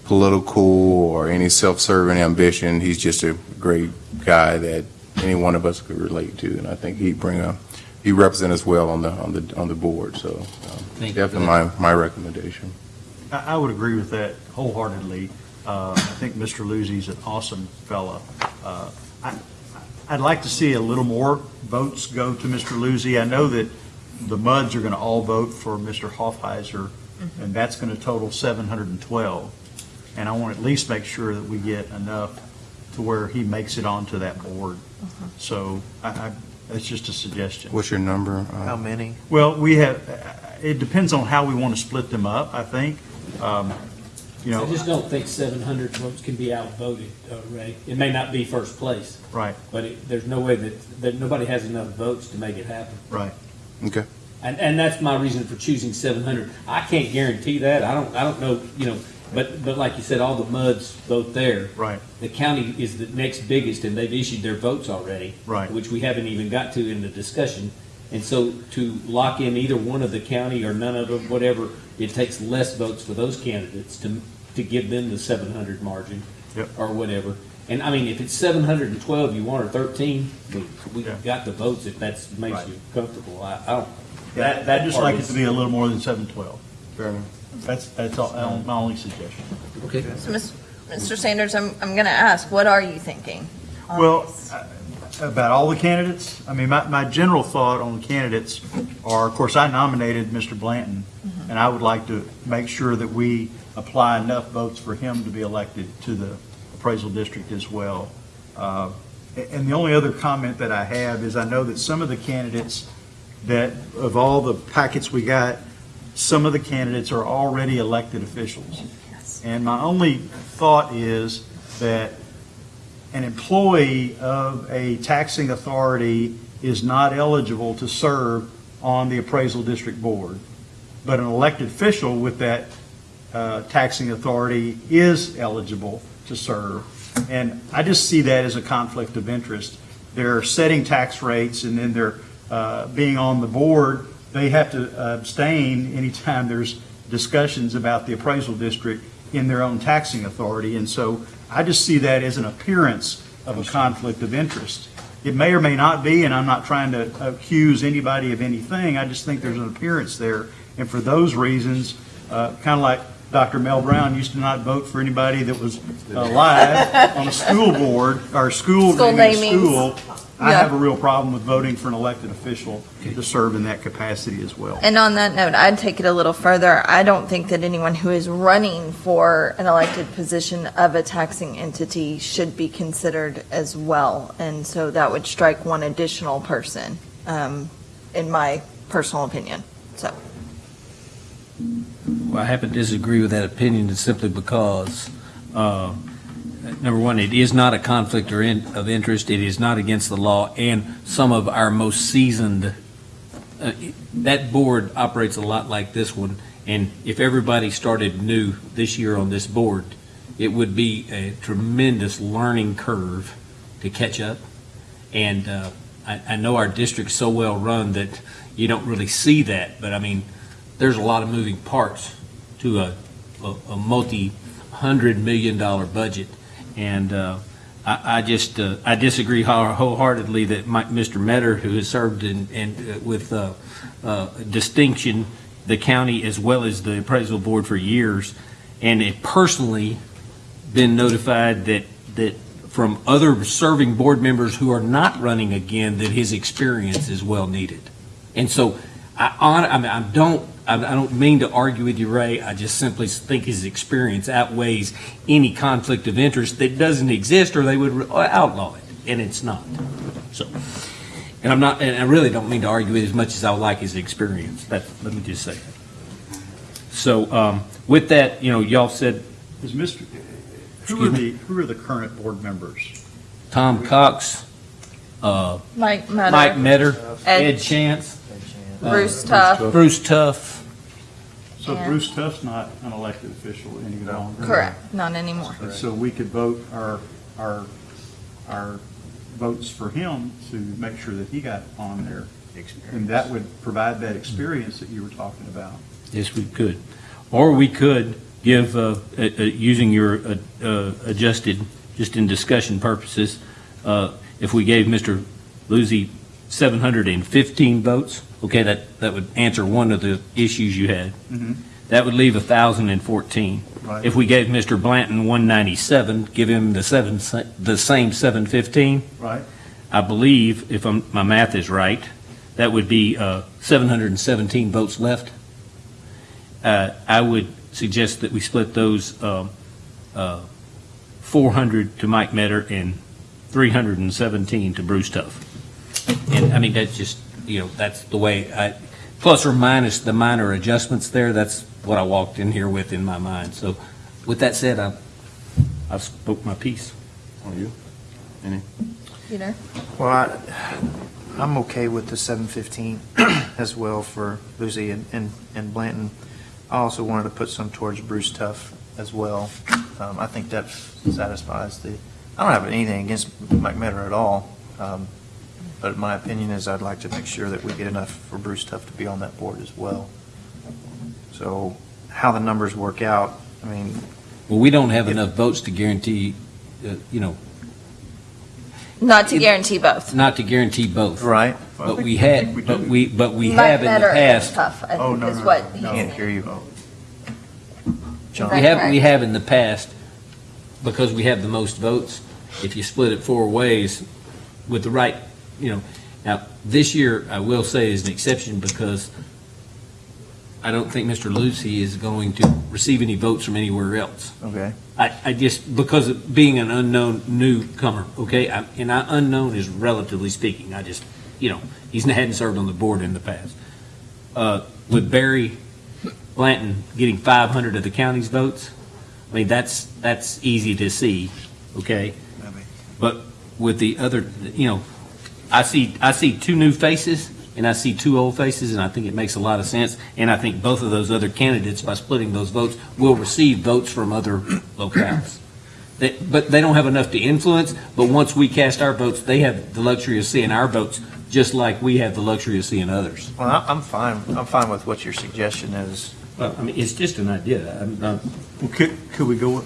Speaker 5: political or any self-serving ambition. He's just a great guy that any one of us could relate to, and I think he'd bring a, he represent us well on the, on the, on the board, so um, definitely my, my recommendation.
Speaker 10: I, I would agree with that wholeheartedly. Uh, I think Mr. Lucy's an awesome fella. Uh, I, I'd like to see a little more votes go to Mr. Lucy. I know that the MUDs are going to all vote for Mr. Hoffheiser, and that's going to total 712. And I want to at least make sure that we get enough to where he makes it onto that board. So I, I, that's just a suggestion.
Speaker 5: What's your number? uh,
Speaker 11: How many?
Speaker 10: Well, we have, it depends on how we want to split them up, I think. Um, You know,
Speaker 2: I just don't think seven hundred votes can be outvoted, uh, Ray. It may not be first place,
Speaker 10: right,
Speaker 2: but it, there's no way that, that nobody has enough votes to make it happen.
Speaker 10: right.
Speaker 5: Okay.
Speaker 2: And, and that's my reason for choosing seven hundred. I can't guarantee that. I don't, I don't know, you know, but, but like you said, all the MUDs vote there.
Speaker 10: Right.
Speaker 2: The county is the next biggest and they've issued their votes already.
Speaker 10: Right.
Speaker 2: Which we haven't even got to in the discussion. And so to lock in either one of the county or none of them, whatever, it takes less votes for those candidates to, to give them the seven hundred margin.
Speaker 10: Yep.
Speaker 2: Or whatever. And I mean, if it's seven hundred and twelve you want or thirteen, we, we got the votes if that makes you comfortable. I, I don't. That, that
Speaker 10: I'd just
Speaker 2: part
Speaker 10: like it to be a little more than seven twelve. Fair enough. That's, that's all, uh, my only suggestion.
Speaker 2: Okay.
Speaker 1: So, Mr. Sanders, I'm, I'm going to ask, what are you thinking?
Speaker 10: Well,
Speaker 1: this?
Speaker 10: uh, about all the candidates, I mean, my, my general thought on the candidates are, of course, I nominated Mr. Blanton, and I would like to make sure that we apply enough votes for him to be elected to the appraisal district as well. Uh, And the only other comment that I have is I know that some of the candidates that, of all the packets we got, some of the candidates are already elected officials. And my only thought is that an employee of a taxing authority is not eligible to serve on the appraisal district board, but an elected official with that uh, taxing authority is eligible to serve. And I just see that as a conflict of interest. They're setting tax rates, and then they're uh, being on the board, they have to abstain anytime there's discussions about the appraisal district in their own taxing authority. And so I just see that as an appearance of a conflict of interest. It may or may not be, and I'm not trying to accuse anybody of anything, I just think there's an appearance there. And for those reasons, uh, kind of like Dr. Mel Brown used to not vote for anybody that was uh, alive on a school board, or school,
Speaker 1: School
Speaker 10: naming school, I
Speaker 1: Yeah.
Speaker 10: have a real problem with voting for an elected official to serve in that capacity as well.
Speaker 1: And on that note, I'd take it a little further. I don't think that anyone who is running for an elected position of a taxing entity should be considered as well. And so that would strike one additional person, um, in my personal opinion. So,
Speaker 2: Well, I happen to disagree with that opinion simply because, uh, number one, it is not a conflict or in- of interest, it is not against the law, and some of our most seasoned, uh, that board operates a lot like this one, and if everybody started new this year on this board, it would be a tremendous learning curve to catch up. And uh, I, I know our district's so well-run that you don't really see that, but I mean, there's a lot of moving parts to a, a, a multi-hundred million dollar budget. And uh, I, I just, uh, I disagree wholeheartedly that Mr. Metter, who has served in, in, uh, with uh, uh, distinction the county as well as the appraisal board for years, and it personally been notified that, that from other serving board members who are not running again, that his experience is well needed. And so, I, I mean, I don't, I I don't mean to argue with you, Ray, I just simply think his experience outweighs any conflict of interest that doesn't exist, or they would outlaw it, and it's not. So, and I'm not, and I really don't mean to argue it as much as I would like his experience, that, let me just say that. So, um, with that, you know, y'all said,
Speaker 10: Is Mr., who
Speaker 2: Excuse
Speaker 10: are
Speaker 2: me?
Speaker 10: the, who are the current board members?
Speaker 2: Tom Cox, uh,
Speaker 1: Mike Metter.
Speaker 2: Mike Metter,
Speaker 1: Ed-
Speaker 2: Ed Chance. Uh,
Speaker 1: Bruce Tuff.
Speaker 2: Bruce Tuff.
Speaker 10: So
Speaker 1: And-
Speaker 10: Bruce Tuff's not an elected official any longer?
Speaker 1: correct, not anymore.
Speaker 10: And so we could vote our, our, our votes for him to make sure that he got on there. And that would provide that experience that you were talking about.
Speaker 2: Yes, we could. Or we could give, uh, uh, uh, using your uh, uh, adjusted, just in discussion purposes, uh, if we gave Mr. Lucy 715 votes, okay, that, that would answer one of the issues you had.
Speaker 10: Mhm.
Speaker 2: That would leave 1,014.
Speaker 10: Right.
Speaker 2: If we gave Mr. Blanton 197, give him the seven, the same 715,
Speaker 10: Right?
Speaker 2: I believe, if I'm, my math is right, that would be uh, 717 votes left. Uh, I would suggest that we split those um, uh, 400 to Mike Metter and 317 to Bruce Tuff. And, I mean, that's just, you know, that's the way I, plus or minus the minor adjustments there, that's what I walked in here with in my mind. So with that said, I, I've spoke my piece.
Speaker 5: On you? Any?
Speaker 1: Peter?
Speaker 11: Well, I, I'm okay with the seven fifteen as well for Lucy and, and, and Blanton. I also wanted to put some towards Bruce Tuff as well. Um, I think that satisfies the, I don't have anything against Mike Metter at all. Um, but my opinion is I'd like to make sure that we get enough for Bruce Tuff to be on that board as well. So how the numbers work out, I mean,
Speaker 2: Well, we don't have enough votes to guarantee, uh, you know,
Speaker 1: Not to guarantee both.
Speaker 2: Not to guarantee both.
Speaker 11: Right.
Speaker 2: But we had, but we, but we have in the
Speaker 1: Metter and
Speaker 2: past.
Speaker 1: Tuff, I
Speaker 11: Oh,
Speaker 1: think
Speaker 11: no,
Speaker 1: is
Speaker 11: no,
Speaker 1: what
Speaker 11: no,
Speaker 1: he's
Speaker 11: Can't hear you.
Speaker 1: John.
Speaker 2: We have,
Speaker 1: correct?
Speaker 2: we have in the past, because we have the most votes, if you split it four ways with the right, you know, now, this year, I will say is an exception because I don't think Mr. Lucy is going to receive any votes from anywhere else.
Speaker 11: Okay.
Speaker 2: I, I just, because of being an unknown newcomer, okay, I- and I, unknown is relatively speaking, I just, you know, he's hadn't served on the board in the past. Uh, with Barry Blanton getting five hundred of the county's votes, I mean, that's, that's easy to see, okay? But with the other, you know, I see, I see two new faces, and I see two old faces, and I think it makes a lot of sense. And I think both of those other candidates, by splitting those votes, will receive votes from other locales. They- But they don't have enough to influence, but once we cast our votes, they have the luxury of seeing our votes, just like we have the luxury of seeing others.
Speaker 11: Well, I- I'm fine, I'm fine with what your suggestion is.
Speaker 2: Well, I mean, it's just an idea. I'm not.
Speaker 11: Could, could we go, uh,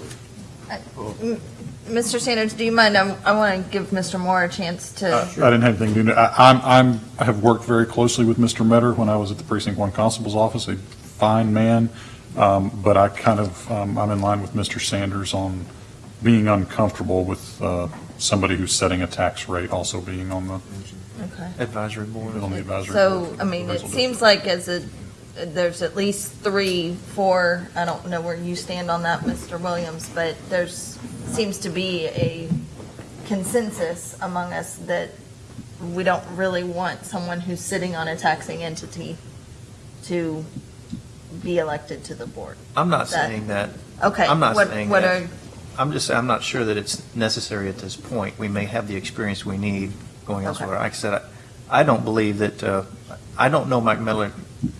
Speaker 1: M- mm, Mr. Sanders, do you mind, I'm- I want to give Mr. Moore a chance to.
Speaker 4: I didn't have anything to do, I, I'm, I'm, I have worked very closely with Mr. Metter when I was at the precinct one constable's office, a fine man, um, but I kind of, um, I'm in line with Mr. Sanders on being uncomfortable with, uh, somebody who's setting a tax rate also being on the,
Speaker 1: Okay.
Speaker 11: advisory board?
Speaker 4: on the advisory.
Speaker 1: So,
Speaker 4: board.
Speaker 1: I mean, it
Speaker 4: Appraisal
Speaker 1: seems like as a, there's at least three, four, I don't know where you stand on that, Mr. Williams, but there's, seems to be a consensus among us that we don't really want someone who's sitting on a taxing entity to be elected to the board.
Speaker 11: I'm not
Speaker 1: That-
Speaker 11: saying that.
Speaker 1: Okay.
Speaker 11: I'm not
Speaker 1: what-
Speaker 11: saying
Speaker 1: what
Speaker 11: that.
Speaker 1: are-
Speaker 11: I'm just, I'm not sure that it's necessary at this point. We may have the experience we need going
Speaker 1: Okay.
Speaker 11: elsewhere. Like I said, I I don't believe that, uh, I don't know Mike Miller,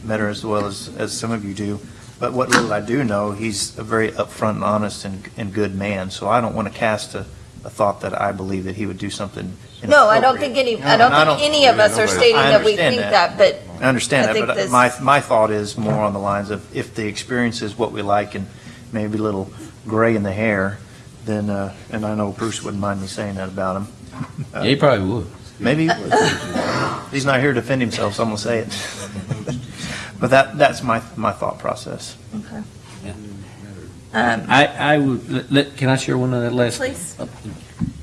Speaker 11: Metter as well as, as some of you do, but what little I do know, he's a very upfront and honest and, and good man, so I don't want to cast a, a thought that I believe that he would do something
Speaker 1: No, I don't think any,
Speaker 11: No,
Speaker 1: I don't
Speaker 11: and
Speaker 1: think any of us are stating
Speaker 11: I
Speaker 1: that we
Speaker 11: understand
Speaker 1: think that, but.
Speaker 11: I understand
Speaker 1: I think
Speaker 11: that, but
Speaker 1: this-
Speaker 11: my, my thought is more on the lines of if the experience is what we like and maybe a little gray in the hair, then, uh, and I know Bruce wouldn't mind me saying that about him. Uh,
Speaker 2: Yeah, he probably would.
Speaker 11: Maybe he would. He's not here to defend himself, so I'm gonna say it. But that, that's my, my thought process.
Speaker 1: Okay.
Speaker 2: Um, I, I would, let- let, can I share one of that last?
Speaker 1: Please.
Speaker 2: Am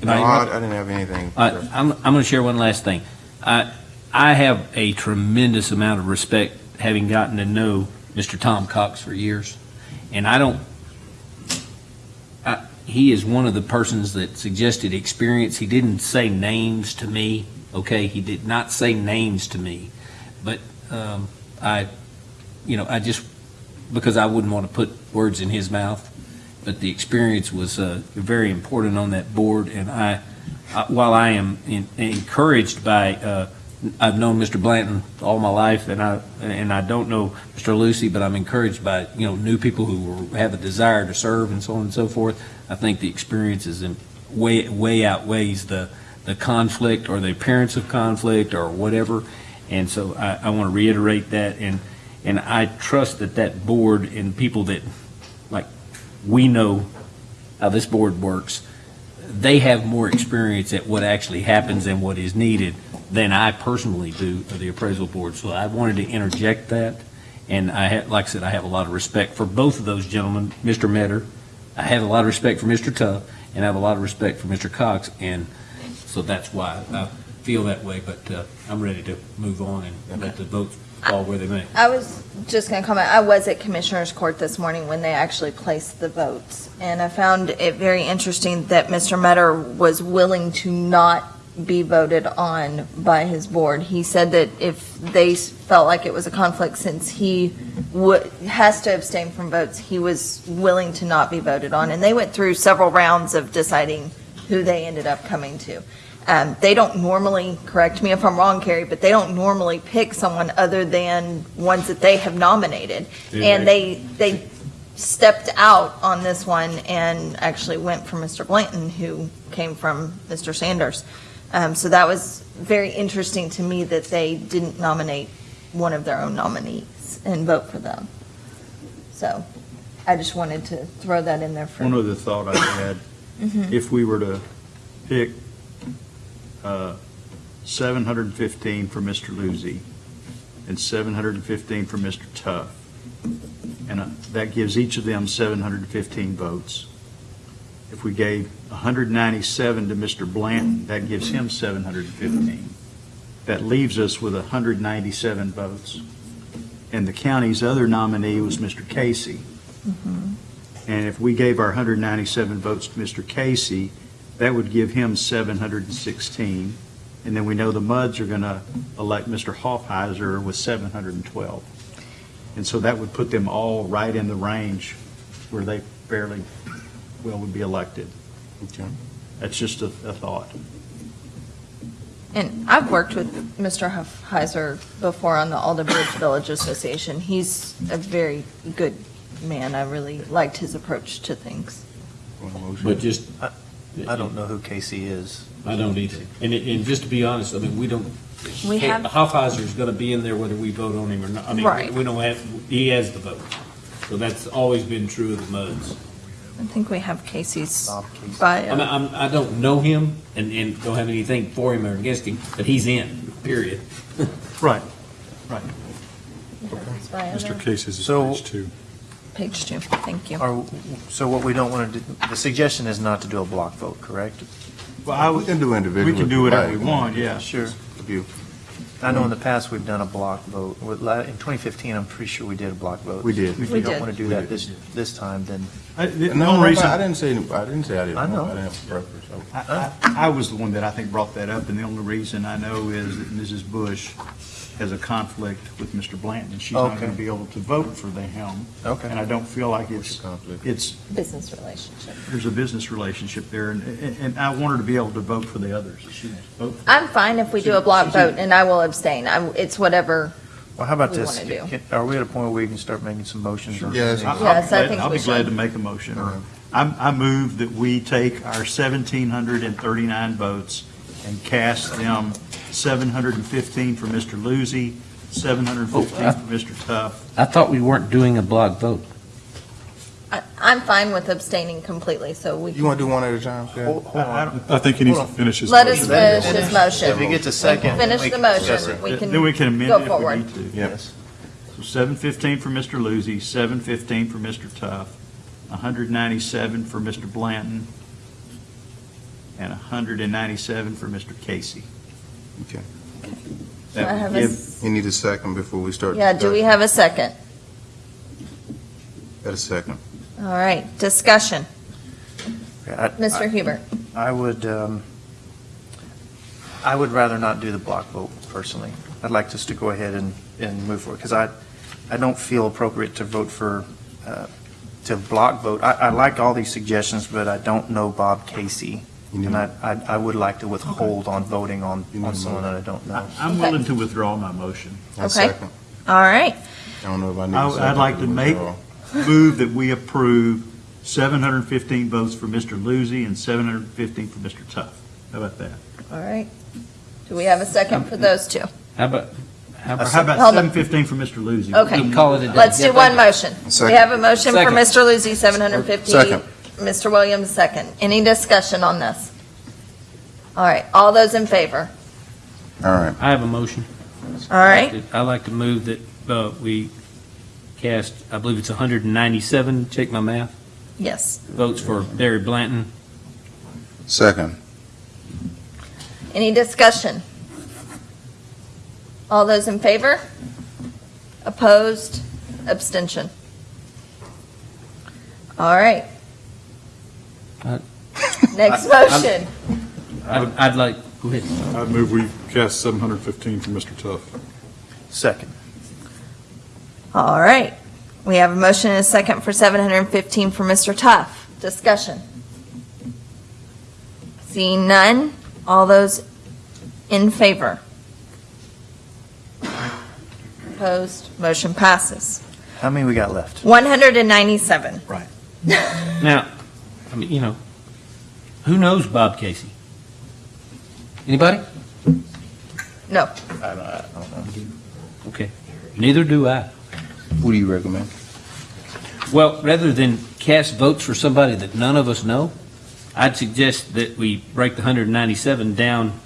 Speaker 5: No, I I didn't have anything.
Speaker 2: All right, I'm, I'm going to share one last thing. I, I have a tremendous amount of respect, having gotten to know Mr. Tom Cox for years, and I don't, I- he is one of the persons that suggested experience. He didn't say names to me, okay? He did not say names to me, but um, I, you know, I just, because I wouldn't want to put words in his mouth, but the experience was uh, very important on that board, and I, I- while I am en- encouraged by, uh, I've known Mr. Blanton all my life, and I, and I don't know Mr. Lucy, but I'm encouraged by, you know, new people who have a desire to serve and so on and so forth. I think the experience is in- way, way outweighs the, the conflict or the appearance of conflict or whatever. And so I, I want to reiterate that, and, and I trust that that board and people that, like, we know how this board works, they have more experience at what actually happens and what is needed than I personally do of the appraisal board. So I wanted to interject that, and I have, like I said, I have a lot of respect for both of those gentlemen, Mr. Metter. I have a lot of respect for Mr. Tuff, and I have a lot of respect for Mr. Cox, and so that's why I feel that way, but uh, I'm ready to move on and let the votes fall where they may.
Speaker 1: I was just going to comment, I was at Commissioners Court this morning when they actually placed the votes, and I found it very interesting that Mr. Metter was willing to not be voted on by his board. He said that if they felt like it was a conflict, since he has to abstain from votes, he was willing to not be voted on, and they went through several rounds of deciding who they ended up coming to. Um, they don't normally, correct me if I'm wrong, Carrie, but they don't normally pick someone other than ones that they have nominated.
Speaker 22: Do
Speaker 1: And they, they stepped out on this one and actually went for Mr. Blanton, who came from Mr. Sanders. Um, so that was very interesting to me that they didn't nominate one of their own nominees and vote for them. So I just wanted to throw that in there for.
Speaker 10: One other thought I had,
Speaker 1: Mhm.
Speaker 10: if we were to pick uh, 715 for Mr. Lucy and 715 for Mr. Tuff. And uh, that gives each of them 715 votes. If we gave 197 to Mr. Blanton, that gives him 715. That leaves us with 197 votes. And the county's other nominee was Mr. Casey. And if we gave our 197 votes to Mr. Casey, that would give him 716. And then we know the MUDs are going to elect Mr. Hoffheiser with 712. And so that would put them all right in the range where they fairly well would be elected. Okay. That's just a, a thought.
Speaker 1: And I've worked with Mr. Heiser before on the Alden Bridge Village Association. He's a very good man. I really liked his approach to things.
Speaker 2: But just.
Speaker 11: Uh, I don't know who Casey is.
Speaker 2: I don't either. And, it- and just to be honest, I mean, we don't,
Speaker 1: We have-
Speaker 2: Hoffheiser's gonna be in there whether we vote on him or not. I mean,
Speaker 1: Right.
Speaker 2: we don't have, he has the vote. So that's always been true of the MUDs.
Speaker 1: I think we have Casey's
Speaker 2: I mean,
Speaker 1: bio.
Speaker 2: I'm, I don't know him and, and don't have anything for him or against him, but he's in, period.
Speaker 10: Right, right.
Speaker 4: Mr. Casey's is
Speaker 11: So-
Speaker 4: page two.
Speaker 1: Page two, thank you.
Speaker 11: Are, so what we don't want to do, the suggestion is not to do a block vote, correct?
Speaker 10: Well, I
Speaker 5: We can do individual.
Speaker 10: We can do whatever we want, yeah.
Speaker 11: Sure.
Speaker 5: If you-
Speaker 11: I know in the past, we've done a block vote. In 2015, I'm pretty sure we did a block vote.
Speaker 10: We did.
Speaker 11: If
Speaker 1: We
Speaker 11: you don't want to do
Speaker 5: We
Speaker 11: that
Speaker 5: did.
Speaker 11: this, this time, then
Speaker 10: I- the- the
Speaker 5: No,
Speaker 10: only
Speaker 5: no,
Speaker 10: reason-
Speaker 5: I didn't say, I didn't say I didn't
Speaker 11: I know.
Speaker 5: want, I didn't have a preference. so.
Speaker 10: I, I I was the one that I think brought that up, and the only reason I know is that Mrs. Bush has a conflict with Mr. Blanton, and she's not
Speaker 11: Okay.
Speaker 10: going to be able to vote for the helm.
Speaker 11: Okay.
Speaker 10: And I don't feel like it's,
Speaker 5: conflict?
Speaker 10: it's,
Speaker 1: Business relationship.
Speaker 10: there's a business relationship there, and, and- and I want her to be able to vote for the others. She wants to vote for
Speaker 1: I'm fine if we do a block vote, and I will abstain. I- It's whatever.
Speaker 11: Well, how about
Speaker 1: we
Speaker 11: this?
Speaker 1: wanna do.
Speaker 11: Can- Are we at a point where we can start making some motions? or
Speaker 5: Yes.
Speaker 10: I- I'll be
Speaker 1: Yes, I
Speaker 10: glad-
Speaker 1: think
Speaker 10: I'll
Speaker 1: we
Speaker 10: be glad
Speaker 1: should.
Speaker 10: to make a motion. I, I move that we take our 1,739 votes and cast them 715 for Mr. Lucy, 715 for Mr. Tuff,
Speaker 2: I thought we weren't doing a block vote.
Speaker 1: I- I'm fine with abstaining completely, so we.
Speaker 5: You want to do one at a time? Ken?
Speaker 11: Hold hold on.
Speaker 4: I think he needs to finish his.
Speaker 1: Let us
Speaker 4: motion.
Speaker 1: finish his motion.
Speaker 11: If you get to second.
Speaker 1: Finish
Speaker 11: we
Speaker 1: the
Speaker 11: can discuss
Speaker 1: motion.
Speaker 11: it.
Speaker 1: We can
Speaker 10: Then we can amend
Speaker 1: go
Speaker 10: it if we
Speaker 1: forward.
Speaker 10: need to.
Speaker 11: Yes.
Speaker 10: So 715 for Mr. Lucy, 715 for Mr. Tuff, 197 for Mr. Blanton, and 197 for Mr. Casey.
Speaker 5: Okay.
Speaker 1: Do I have
Speaker 10: would
Speaker 1: a
Speaker 5: You need a second before we start.
Speaker 1: Yeah, do we
Speaker 5: discussion.
Speaker 1: have a second?
Speaker 5: Got a second.
Speaker 1: All right, discussion.
Speaker 11: I-
Speaker 1: Mr. Huber.
Speaker 11: I would, um, I would rather not do the block vote personally. I'd like us to go ahead and, and move forward, because I, I don't feel appropriate to vote for, uh, to block vote. I, I like all these suggestions, but I don't know Bob Casey. And I, I I would like to withhold on voting on, on someone that I don't know.
Speaker 10: I'm
Speaker 1: Okay.
Speaker 10: willing to withdraw my motion.
Speaker 5: I
Speaker 1: Okay.
Speaker 5: second.
Speaker 1: All right,
Speaker 5: I don't know if I need a
Speaker 10: I-
Speaker 5: second.
Speaker 10: I'd like to make,
Speaker 5: withdraw.
Speaker 10: move that we approve 715 votes for Mr. Lucy and 715 for Mr. Tuff. How about that?
Speaker 1: all right. Do we have a second for those two?
Speaker 2: How about, how
Speaker 10: Or
Speaker 2: about?
Speaker 10: how about
Speaker 1: Hold on.
Speaker 10: 715 for Mr. Lucy?
Speaker 1: Okay.
Speaker 2: Call it a day.
Speaker 1: Let's do one motion. We
Speaker 5: Second.
Speaker 1: have a motion for
Speaker 2: Second.
Speaker 1: Mr. Lucy, 750.
Speaker 5: Second.
Speaker 1: Mr. Williams, second. Any discussion on this? All right, all those in favor?
Speaker 5: All right.
Speaker 2: I have a motion.
Speaker 1: All right,
Speaker 2: I'd like to move that uh, we cast, I believe it's 197, check my math,
Speaker 1: yes.
Speaker 2: votes for Barry Blanton.
Speaker 5: Second.
Speaker 1: Any discussion? All those in favor? Opposed? Abstention? All right.
Speaker 2: Uh,
Speaker 1: Next motion.
Speaker 2: I'd I'd like, go ahead.
Speaker 4: I move we cast 715 for Mr. Tuff.
Speaker 11: Second.
Speaker 1: All right. We have a motion and a second for 715 for Mr. Tuff. Discussion. Seeing none, all those in favor? Opposed? Motion passes.
Speaker 11: How many we got left?
Speaker 1: 197.
Speaker 11: Right.
Speaker 2: Now, I mean, you know, who knows Bob Casey? Anybody?
Speaker 1: No.
Speaker 11: I don't, I don't know.
Speaker 2: Okay, neither do I.
Speaker 5: Who do you recommend?
Speaker 2: Well, rather than cast votes for somebody that none of us know, I'd suggest that we break the 197 down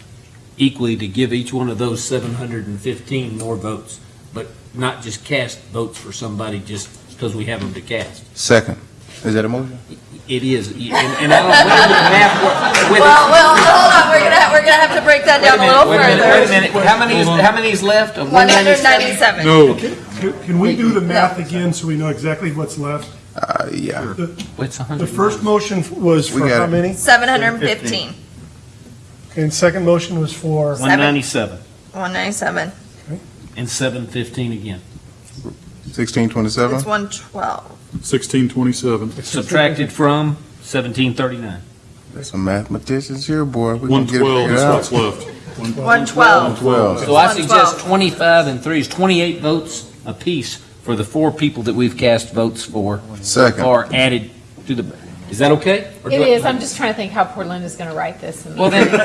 Speaker 2: equally to give each one of those 715 more votes, but not just cast votes for somebody just because we have them to cast.
Speaker 5: Second. Is that a motion?
Speaker 2: It is, and and I don't, wait, the math work- wait,
Speaker 1: Well, well, hold on, we're gonna, we're gonna have to break that
Speaker 2: wait a
Speaker 1: down a little
Speaker 2: wait a minute, wait a
Speaker 1: further.
Speaker 2: minute, how many is, how many is left of
Speaker 1: One hundred
Speaker 2: 197?
Speaker 1: ninety-seven.
Speaker 6: Can- Can we do the math again so we know exactly what's left?
Speaker 5: Uh, yeah.
Speaker 6: The
Speaker 2: What's
Speaker 6: the first motion was
Speaker 5: We
Speaker 6: for
Speaker 5: got
Speaker 6: how
Speaker 5: it.
Speaker 6: many?
Speaker 1: Seven hundred and fifteen.
Speaker 6: And second motion was for?
Speaker 2: 197
Speaker 1: One ninety-seven.
Speaker 2: and 715 again.
Speaker 5: Sixteen twenty-seven?
Speaker 1: It's one twelve.
Speaker 4: Sixteen twenty-seven.
Speaker 2: Subtracted from 1739.
Speaker 5: There's some mathematicians here, boy. We
Speaker 4: One
Speaker 5: can get it
Speaker 4: twelve
Speaker 5: figured
Speaker 4: is
Speaker 5: out.
Speaker 4: what's left.
Speaker 1: One twelve.
Speaker 5: Twelve.
Speaker 2: So I suggest 25 and 3 is 28 votes apiece for the four people that we've cast votes for.
Speaker 5: Second.
Speaker 2: Or added to the, is that okay? Or
Speaker 21: It
Speaker 2: I-
Speaker 21: is, I'm just trying to think how poor Linda's going to write this. and-
Speaker 2: Well, then,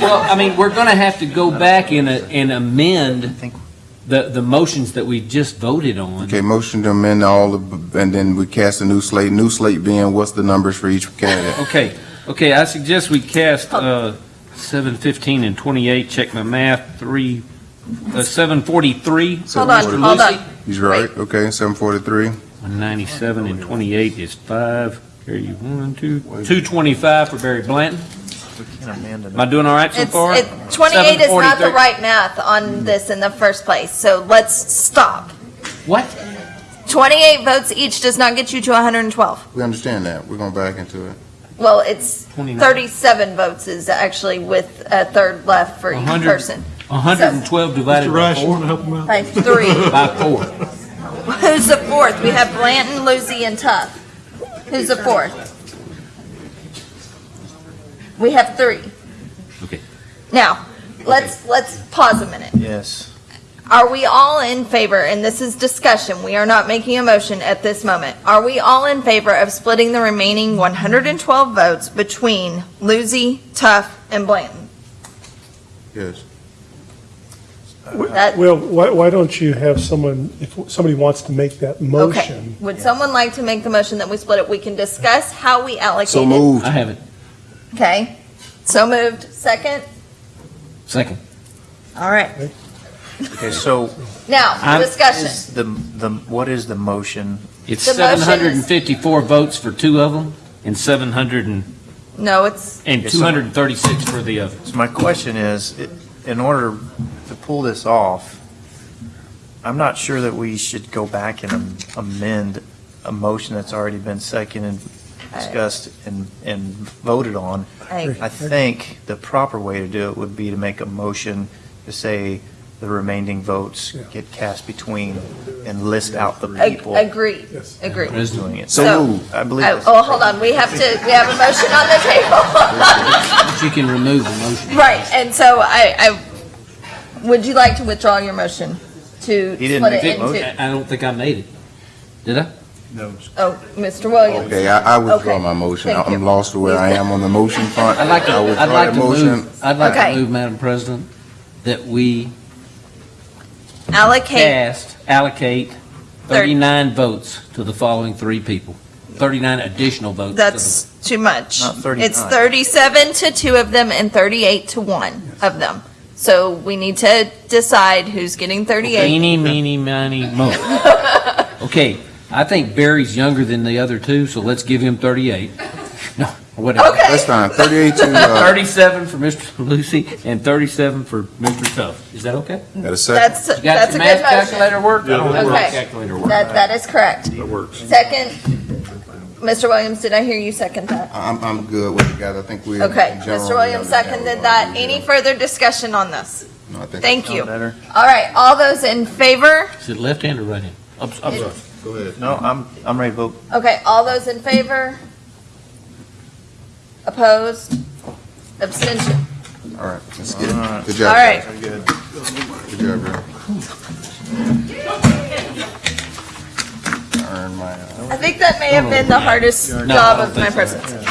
Speaker 2: well, I mean, we're going to have to go back and, uh, and amend the, the motions that we just voted on.
Speaker 5: Okay, motion to amend all, the and then we cast a new slate. New slate being, what's the numbers for each candidate?
Speaker 2: Okay, okay, I suggest we cast uh, 7, 15, and 28, check my math, 3, uh, 743.
Speaker 1: Hold on,
Speaker 2: Mr.
Speaker 1: hold on.
Speaker 5: He's right, okay, seven forty-three.
Speaker 2: 197 and 28 is 5. Here you, 1, 2, 225 for Barry Blanton. Am I doing all right so
Speaker 1: It's,
Speaker 2: far?
Speaker 1: it, twenty-eight is not the
Speaker 2: 743.
Speaker 1: right math on this in the first place, so let's stop.
Speaker 2: What?
Speaker 1: Twenty-eight votes each does not get you to hundred and twelve.
Speaker 5: We understand that. We're going back into it.
Speaker 1: Well, it's
Speaker 2: 29.
Speaker 1: thirty-seven votes is actually with a third left for each
Speaker 2: 100
Speaker 1: person.
Speaker 2: 112 divided by
Speaker 6: Rush, you
Speaker 2: 4.
Speaker 6: want to help him out?
Speaker 1: By three.
Speaker 2: By 4.
Speaker 1: Who's the fourth? We have Blanton, Lucy, and Tuff. Who's the fourth? We have three.
Speaker 2: Okay.
Speaker 1: Now, let's, let's pause a minute.
Speaker 11: Yes.
Speaker 1: Are we all in favor, and this is discussion, we are not making a motion at this moment. Are we all in favor of splitting the remaining 112 votes between Lucy, Tuff, and Blanton?
Speaker 5: Yes.
Speaker 1: That- uh,
Speaker 6: Well, why, why don't you have someone, if somebody wants to make that
Speaker 1: Okay.
Speaker 6: motion?
Speaker 1: Would someone like to make the motion that we split it? We can discuss how we allocate it.
Speaker 5: So moved.
Speaker 2: I have it.
Speaker 1: Okay. So moved. Second?
Speaker 2: Second.
Speaker 1: All right.
Speaker 11: Okay, so.
Speaker 1: Now,
Speaker 2: I'm-
Speaker 1: discussion.
Speaker 11: Is the, the, what is the motion?
Speaker 2: It's
Speaker 1: The motion is-
Speaker 2: 754 votes for two of them and 700 and,
Speaker 1: No, it's,
Speaker 2: and
Speaker 11: Yes, sir.
Speaker 2: 236 for the others.
Speaker 11: So my question is, i- in order to pull this off, I'm not sure that we should go back and am- amend a motion that's already been seconded, and discussed, and, and voted on.
Speaker 1: I,
Speaker 11: I think the proper way to do it would be to make a motion to say the remaining votes get cast between and list out the
Speaker 1: ag-
Speaker 11: people
Speaker 1: agree,
Speaker 6: Yes.
Speaker 1: agree.
Speaker 11: who's doing it.
Speaker 5: So
Speaker 1: So-
Speaker 5: moved.
Speaker 11: I believe
Speaker 1: Oh,
Speaker 11: that's.
Speaker 1: oh, hold on. We have to, we have a motion on the table.
Speaker 2: But you can remove the motion.
Speaker 1: Right, and so I, I, would you like to withdraw your motion to
Speaker 11: He didn't
Speaker 1: split
Speaker 11: make
Speaker 1: it
Speaker 11: the motion.
Speaker 1: into?
Speaker 2: I I don't think I made it. Did I?
Speaker 1: Oh, Mr. Williams.
Speaker 5: Okay, I, I withdraw
Speaker 1: Okay.
Speaker 5: my motion.
Speaker 1: Thank you.
Speaker 5: I'm lost to where I am on the motion front.
Speaker 2: I'd like to,
Speaker 5: I
Speaker 2: I'd like
Speaker 5: that
Speaker 2: to
Speaker 5: motion.
Speaker 2: move, I'd like
Speaker 1: Okay.
Speaker 2: to move, Madam President, that we
Speaker 1: Allocate,
Speaker 2: cast, allocate 39 votes to the following three people. 39 additional votes. to the-
Speaker 1: that's too much.
Speaker 11: Not 39.
Speaker 1: It's thirty-seven to two of them and thirty-eight to one of them. So we need to decide who's getting thirty-eight.
Speaker 2: Eeny, meeny, miny, mo. Okay, I think Barry's younger than the other two, so let's give him 38. No, whatever.
Speaker 1: Okay.
Speaker 5: That's fine. Thirty-eight to, uh,
Speaker 2: 37 for Mr. Lucy and 37 for Mr. Tuff. Is that okay?
Speaker 5: got a second?
Speaker 1: That's,
Speaker 2: You got
Speaker 1: that's a
Speaker 2: your
Speaker 1: good
Speaker 2: math calculator work? I don't have my
Speaker 1: Okay.
Speaker 2: calculator work.
Speaker 1: That, that is correct.
Speaker 4: That works.
Speaker 1: Second, Mr. Williams, did I hear you second that?
Speaker 5: I'm, I'm good with it, guys. I think we.
Speaker 1: Okay,
Speaker 5: in
Speaker 1: Mr. Williams seconded that.
Speaker 5: we're
Speaker 1: Any further discussion on this?
Speaker 5: No, I think-
Speaker 1: Thank you.
Speaker 11: Better.
Speaker 1: All right, all those in favor?
Speaker 2: Is it left hand or right hand? I'm, I'm sorry.
Speaker 5: Go ahead.
Speaker 11: No, I'm, I'm ready to vote.
Speaker 1: Okay, all those in favor? Opposed? Abstention?
Speaker 5: All right, let's get
Speaker 11: All
Speaker 5: it.
Speaker 11: right.
Speaker 5: Good job.
Speaker 1: All right.
Speaker 11: Very good.
Speaker 5: Good job, bro. Earn my, uh,
Speaker 1: I think that may have been the hardest
Speaker 2: I
Speaker 1: job
Speaker 2: don't
Speaker 1: of my
Speaker 2: think so.
Speaker 1: presidency.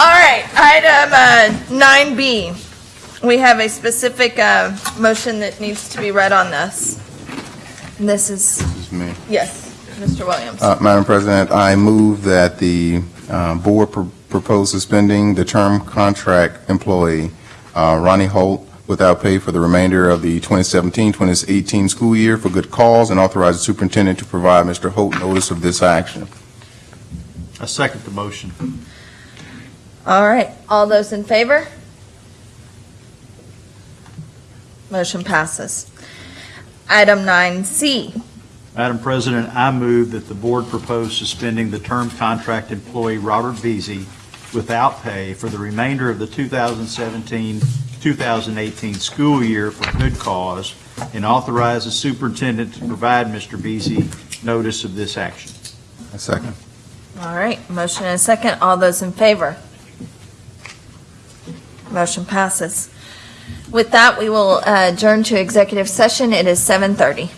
Speaker 1: All right, item uh, nine B. We have a specific uh, motion that needs to be read on this. And This is,
Speaker 5: this is me.
Speaker 1: yes, Mr. Williams.
Speaker 5: Uh, Madam President, I move that the uh, board pro- propose suspending the term contract employee uh, Ronnie Holt without pay for the remainder of the 2017-2018 school year for good cause and authorize the superintendent to provide Mr. Holt notice of this action.
Speaker 10: I second the motion.
Speaker 1: All right, all those in favor? Motion passes. Item 9C.
Speaker 10: Madam President, I move that the board propose suspending the term contract employee Robert Veazey without pay for the remainder of the 2017-2018 school year for good cause and authorize the superintendent to provide Mr. Veazey notice of this action.
Speaker 5: A second.
Speaker 1: All right, motion and a second. All those in favor? Motion passes. With that, we will uh, adjourn to executive session. It is 7:30.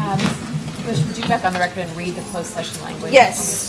Speaker 21: Um, Bush, would you back on the record and read the closed session language?
Speaker 1: Yes.